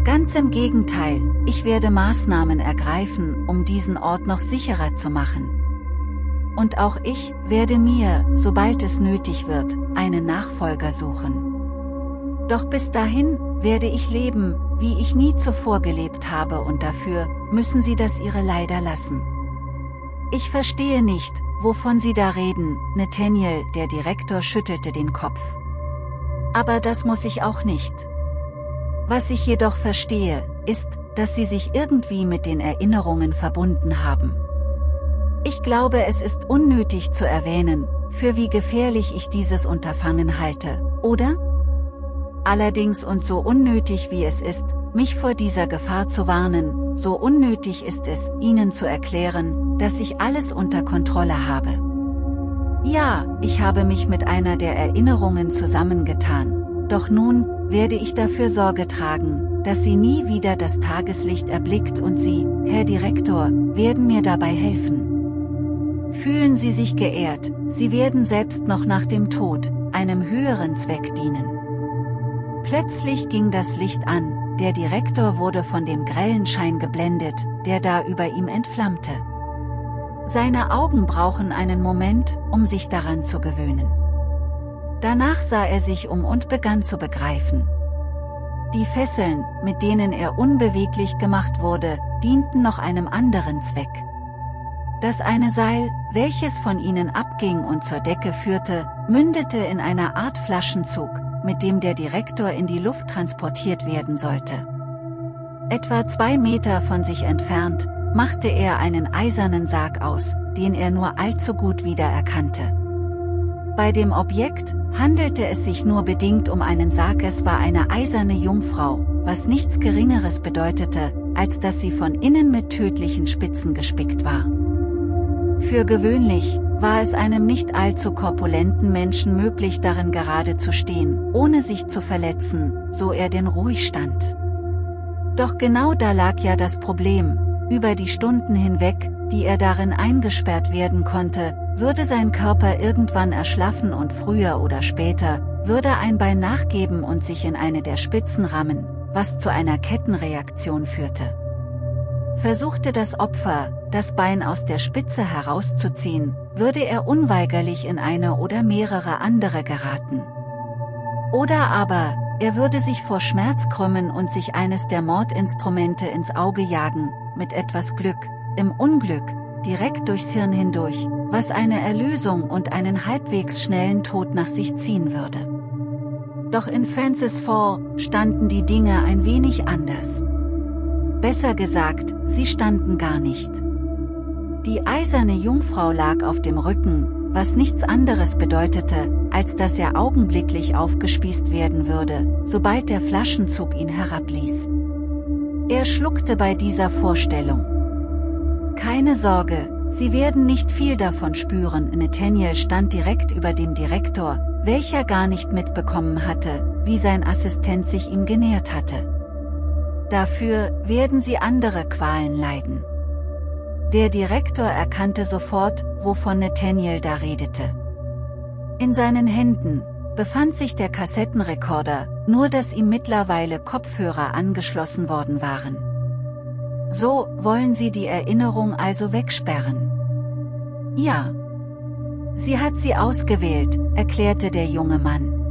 Ganz im Gegenteil, ich werde Maßnahmen ergreifen, um diesen Ort noch sicherer zu machen. Und auch ich werde mir, sobald es nötig wird, einen Nachfolger suchen. Doch bis dahin, werde ich leben, wie ich nie zuvor gelebt habe und dafür, müssen Sie das Ihre leider lassen. Ich verstehe nicht, wovon Sie da reden, Nathaniel, der Direktor schüttelte den Kopf. Aber das muss ich auch nicht. Was ich jedoch verstehe, ist, dass Sie sich irgendwie mit den Erinnerungen verbunden haben. Ich glaube es ist unnötig zu erwähnen, für wie gefährlich ich dieses Unterfangen halte, oder? Allerdings und so unnötig wie es ist, mich vor dieser Gefahr zu warnen, so unnötig ist es, Ihnen zu erklären, dass ich alles unter Kontrolle habe. Ja, ich habe mich mit einer der Erinnerungen zusammengetan, doch nun, werde ich dafür Sorge tragen, dass sie nie wieder das Tageslicht erblickt und Sie, Herr Direktor, werden mir dabei helfen. Fühlen Sie sich geehrt, Sie werden selbst noch nach dem Tod, einem höheren Zweck dienen. Plötzlich ging das Licht an, der Direktor wurde von dem grellen Schein geblendet, der da über ihm entflammte. Seine Augen brauchen einen Moment, um sich daran zu gewöhnen. Danach sah er sich um und begann zu begreifen. Die Fesseln, mit denen er unbeweglich gemacht wurde, dienten noch einem anderen Zweck. Das eine Seil, welches von ihnen abging und zur Decke führte, mündete in einer Art Flaschenzug, mit dem der Direktor in die Luft transportiert werden sollte. Etwa zwei Meter von sich entfernt, machte er einen eisernen Sarg aus, den er nur allzu gut wiedererkannte. Bei dem Objekt handelte es sich nur bedingt um einen Sarg es war eine eiserne Jungfrau, was nichts geringeres bedeutete, als dass sie von innen mit tödlichen Spitzen gespickt war. Für gewöhnlich, war es einem nicht allzu korpulenten Menschen möglich darin gerade zu stehen, ohne sich zu verletzen, so er denn ruhig stand. Doch genau da lag ja das Problem, über die Stunden hinweg, die er darin eingesperrt werden konnte, würde sein Körper irgendwann erschlaffen und früher oder später, würde ein Bein nachgeben und sich in eine der Spitzen rammen, was zu einer Kettenreaktion führte. Versuchte das Opfer, das Bein aus der Spitze herauszuziehen, würde er unweigerlich in eine oder mehrere andere geraten. Oder aber, er würde sich vor Schmerz krümmen und sich eines der Mordinstrumente ins Auge jagen, mit etwas Glück, im Unglück, direkt durchs Hirn hindurch, was eine Erlösung und einen halbwegs schnellen Tod nach sich ziehen würde. Doch in Francis Fall standen die Dinge ein wenig anders. Besser gesagt, sie standen gar nicht. Die eiserne Jungfrau lag auf dem Rücken, was nichts anderes bedeutete, als dass er augenblicklich aufgespießt werden würde, sobald der Flaschenzug ihn herabließ. Er schluckte bei dieser Vorstellung. Keine Sorge, Sie werden nicht viel davon spüren. Nathaniel stand direkt über dem Direktor, welcher gar nicht mitbekommen hatte, wie sein Assistent sich ihm genähert hatte. Dafür werden Sie andere Qualen leiden. Der Direktor erkannte sofort, wovon Nathaniel da redete. In seinen Händen befand sich der Kassettenrekorder, nur dass ihm mittlerweile Kopfhörer angeschlossen worden waren. So, wollen Sie die Erinnerung also wegsperren? Ja. Sie hat sie ausgewählt, erklärte der junge Mann.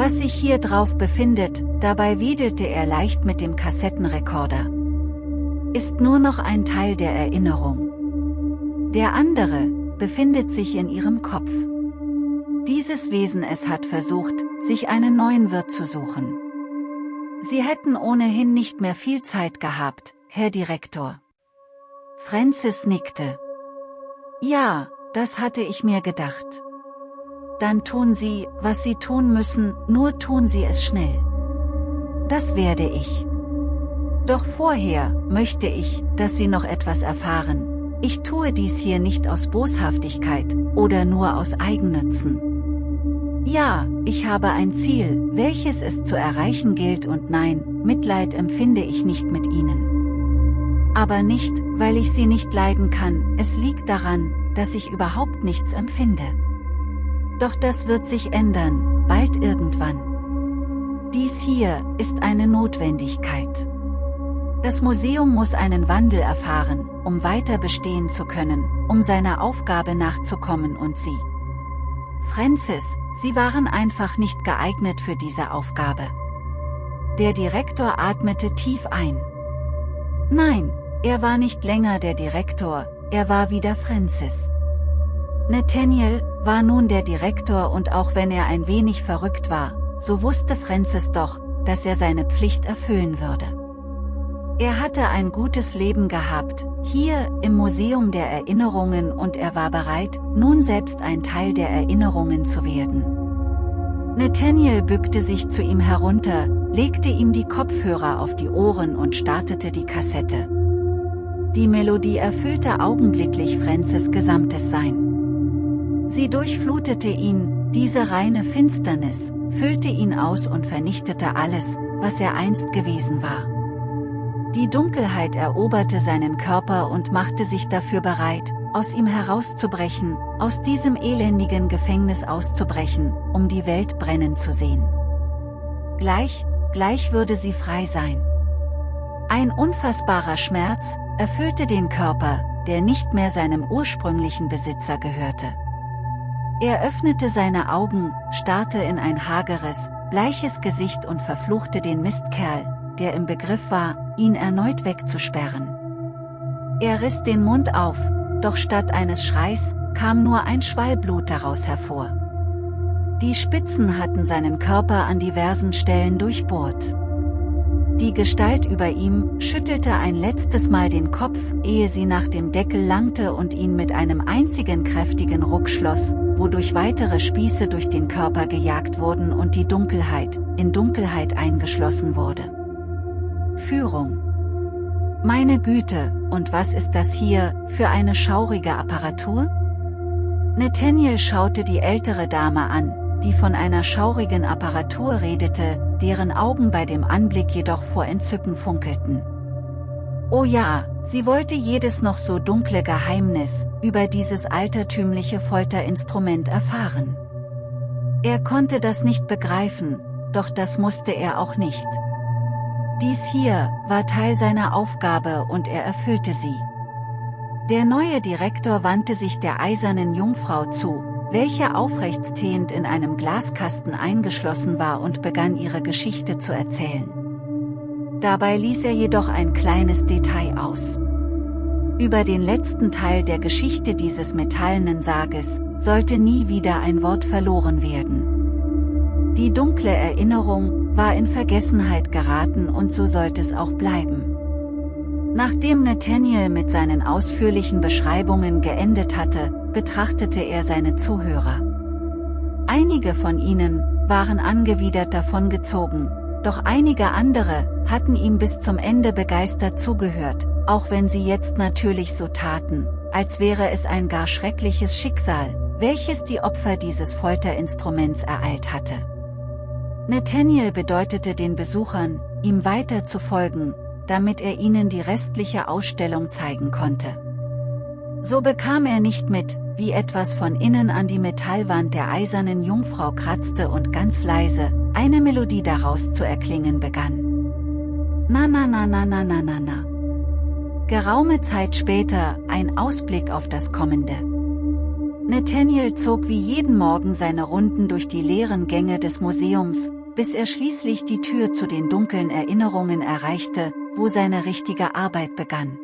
Was sich hier drauf befindet, dabei wedelte er leicht mit dem Kassettenrekorder. Ist nur noch ein Teil der Erinnerung. Der andere, befindet sich in ihrem Kopf. Dieses Wesen es hat versucht, sich einen neuen Wirt zu suchen. Sie hätten ohnehin nicht mehr viel Zeit gehabt, Herr Direktor. Francis nickte. Ja, das hatte ich mir gedacht. Dann tun Sie, was Sie tun müssen, nur tun Sie es schnell. Das werde ich. Doch vorher, möchte ich, dass Sie noch etwas erfahren. Ich tue dies hier nicht aus Boshaftigkeit, oder nur aus Eigennützen. Ja, ich habe ein Ziel, welches es zu erreichen gilt und nein, Mitleid empfinde ich nicht mit Ihnen. Aber nicht, weil ich sie nicht leiden kann, es liegt daran, dass ich überhaupt nichts empfinde. Doch das wird sich ändern, bald irgendwann. Dies hier ist eine Notwendigkeit. Das Museum muss einen Wandel erfahren, um weiter bestehen zu können, um seiner Aufgabe nachzukommen und sie. Francis, Sie waren einfach nicht geeignet für diese Aufgabe. Der Direktor atmete tief ein. Nein, er war nicht länger der Direktor, er war wieder Francis. Nathaniel war nun der Direktor und auch wenn er ein wenig verrückt war, so wusste Francis doch, dass er seine Pflicht erfüllen würde. Er hatte ein gutes Leben gehabt, hier im Museum der Erinnerungen und er war bereit, nun selbst ein Teil der Erinnerungen zu werden. Nathaniel bückte sich zu ihm herunter, legte ihm die Kopfhörer auf die Ohren und startete die Kassette. Die Melodie erfüllte augenblicklich Francis gesamtes Sein. Sie durchflutete ihn, diese reine Finsternis, füllte ihn aus und vernichtete alles, was er einst gewesen war. Die Dunkelheit eroberte seinen Körper und machte sich dafür bereit, aus ihm herauszubrechen, aus diesem elendigen Gefängnis auszubrechen, um die Welt brennen zu sehen. Gleich, gleich würde sie frei sein. Ein unfassbarer Schmerz, erfüllte den Körper, der nicht mehr seinem ursprünglichen Besitzer gehörte. Er öffnete seine Augen, starrte in ein hageres, bleiches Gesicht und verfluchte den Mistkerl, der im Begriff war, ihn erneut wegzusperren. Er riss den Mund auf, doch statt eines Schreis, kam nur ein Schwall Blut daraus hervor. Die Spitzen hatten seinen Körper an diversen Stellen durchbohrt. Die Gestalt über ihm schüttelte ein letztes Mal den Kopf, ehe sie nach dem Deckel langte und ihn mit einem einzigen kräftigen Ruck schloss, wodurch weitere Spieße durch den Körper gejagt wurden und die Dunkelheit, in Dunkelheit eingeschlossen wurde. Führung Meine Güte, und was ist das hier, für eine schaurige Apparatur? Nathaniel schaute die ältere Dame an, die von einer schaurigen Apparatur redete, deren Augen bei dem Anblick jedoch vor Entzücken funkelten. Oh ja, sie wollte jedes noch so dunkle Geheimnis über dieses altertümliche Folterinstrument erfahren. Er konnte das nicht begreifen, doch das musste er auch nicht. Dies hier war Teil seiner Aufgabe und er erfüllte sie. Der neue Direktor wandte sich der eisernen Jungfrau zu, welche aufrechtstehend in einem Glaskasten eingeschlossen war und begann ihre Geschichte zu erzählen. Dabei ließ er jedoch ein kleines Detail aus. Über den letzten Teil der Geschichte dieses metallenen Sarges, sollte nie wieder ein Wort verloren werden. Die dunkle Erinnerung, war in Vergessenheit geraten und so sollte es auch bleiben. Nachdem Nathaniel mit seinen ausführlichen Beschreibungen geendet hatte, betrachtete er seine Zuhörer. Einige von ihnen waren angewidert davongezogen, doch einige andere hatten ihm bis zum Ende begeistert zugehört, auch wenn sie jetzt natürlich so taten, als wäre es ein gar schreckliches Schicksal, welches die Opfer dieses Folterinstruments ereilt hatte. Nathaniel bedeutete den Besuchern, ihm weiter zu folgen, damit er ihnen die restliche Ausstellung zeigen konnte. So bekam er nicht mit, wie etwas von innen an die Metallwand der eisernen Jungfrau kratzte und ganz leise, eine Melodie daraus zu erklingen begann. Na na na na na na na na. Geraume Zeit später, ein Ausblick auf das Kommende. Nathaniel zog wie jeden Morgen seine Runden durch die leeren Gänge des Museums, bis er schließlich die Tür zu den dunklen Erinnerungen erreichte, wo seine richtige Arbeit begann.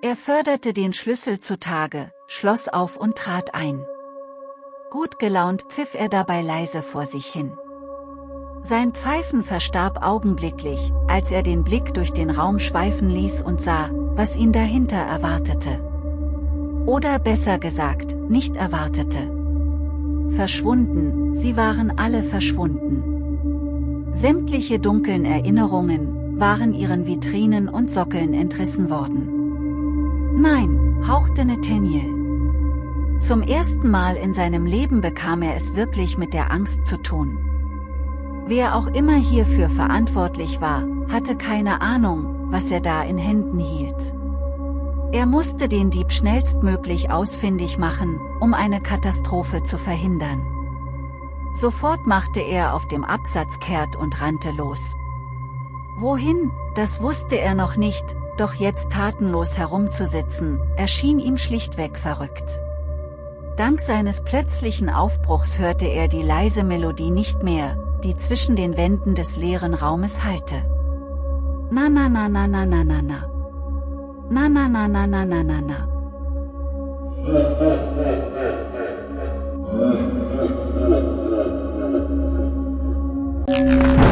Er förderte den Schlüssel zutage, schloss auf und trat ein. Gut gelaunt pfiff er dabei leise vor sich hin. Sein Pfeifen verstarb augenblicklich, als er den Blick durch den Raum schweifen ließ und sah, was ihn dahinter erwartete. Oder besser gesagt, nicht erwartete. Verschwunden, sie waren alle verschwunden. Sämtliche dunklen Erinnerungen, waren ihren Vitrinen und Sockeln entrissen worden. Nein, hauchte Nathaniel. Zum ersten Mal in seinem Leben bekam er es wirklich mit der Angst zu tun. Wer auch immer hierfür verantwortlich war, hatte keine Ahnung, was er da in Händen hielt. Er musste den Dieb schnellstmöglich ausfindig machen, um eine Katastrophe zu verhindern. Sofort machte er auf dem Absatz kehrt und rannte los. Wohin, das wusste er noch nicht, doch jetzt tatenlos herumzusitzen, erschien ihm schlichtweg verrückt. Dank seines plötzlichen Aufbruchs hörte er die leise Melodie nicht mehr, die zwischen den Wänden des leeren Raumes hallte. Na na na na na na na na. Na na na na na na na na. Thank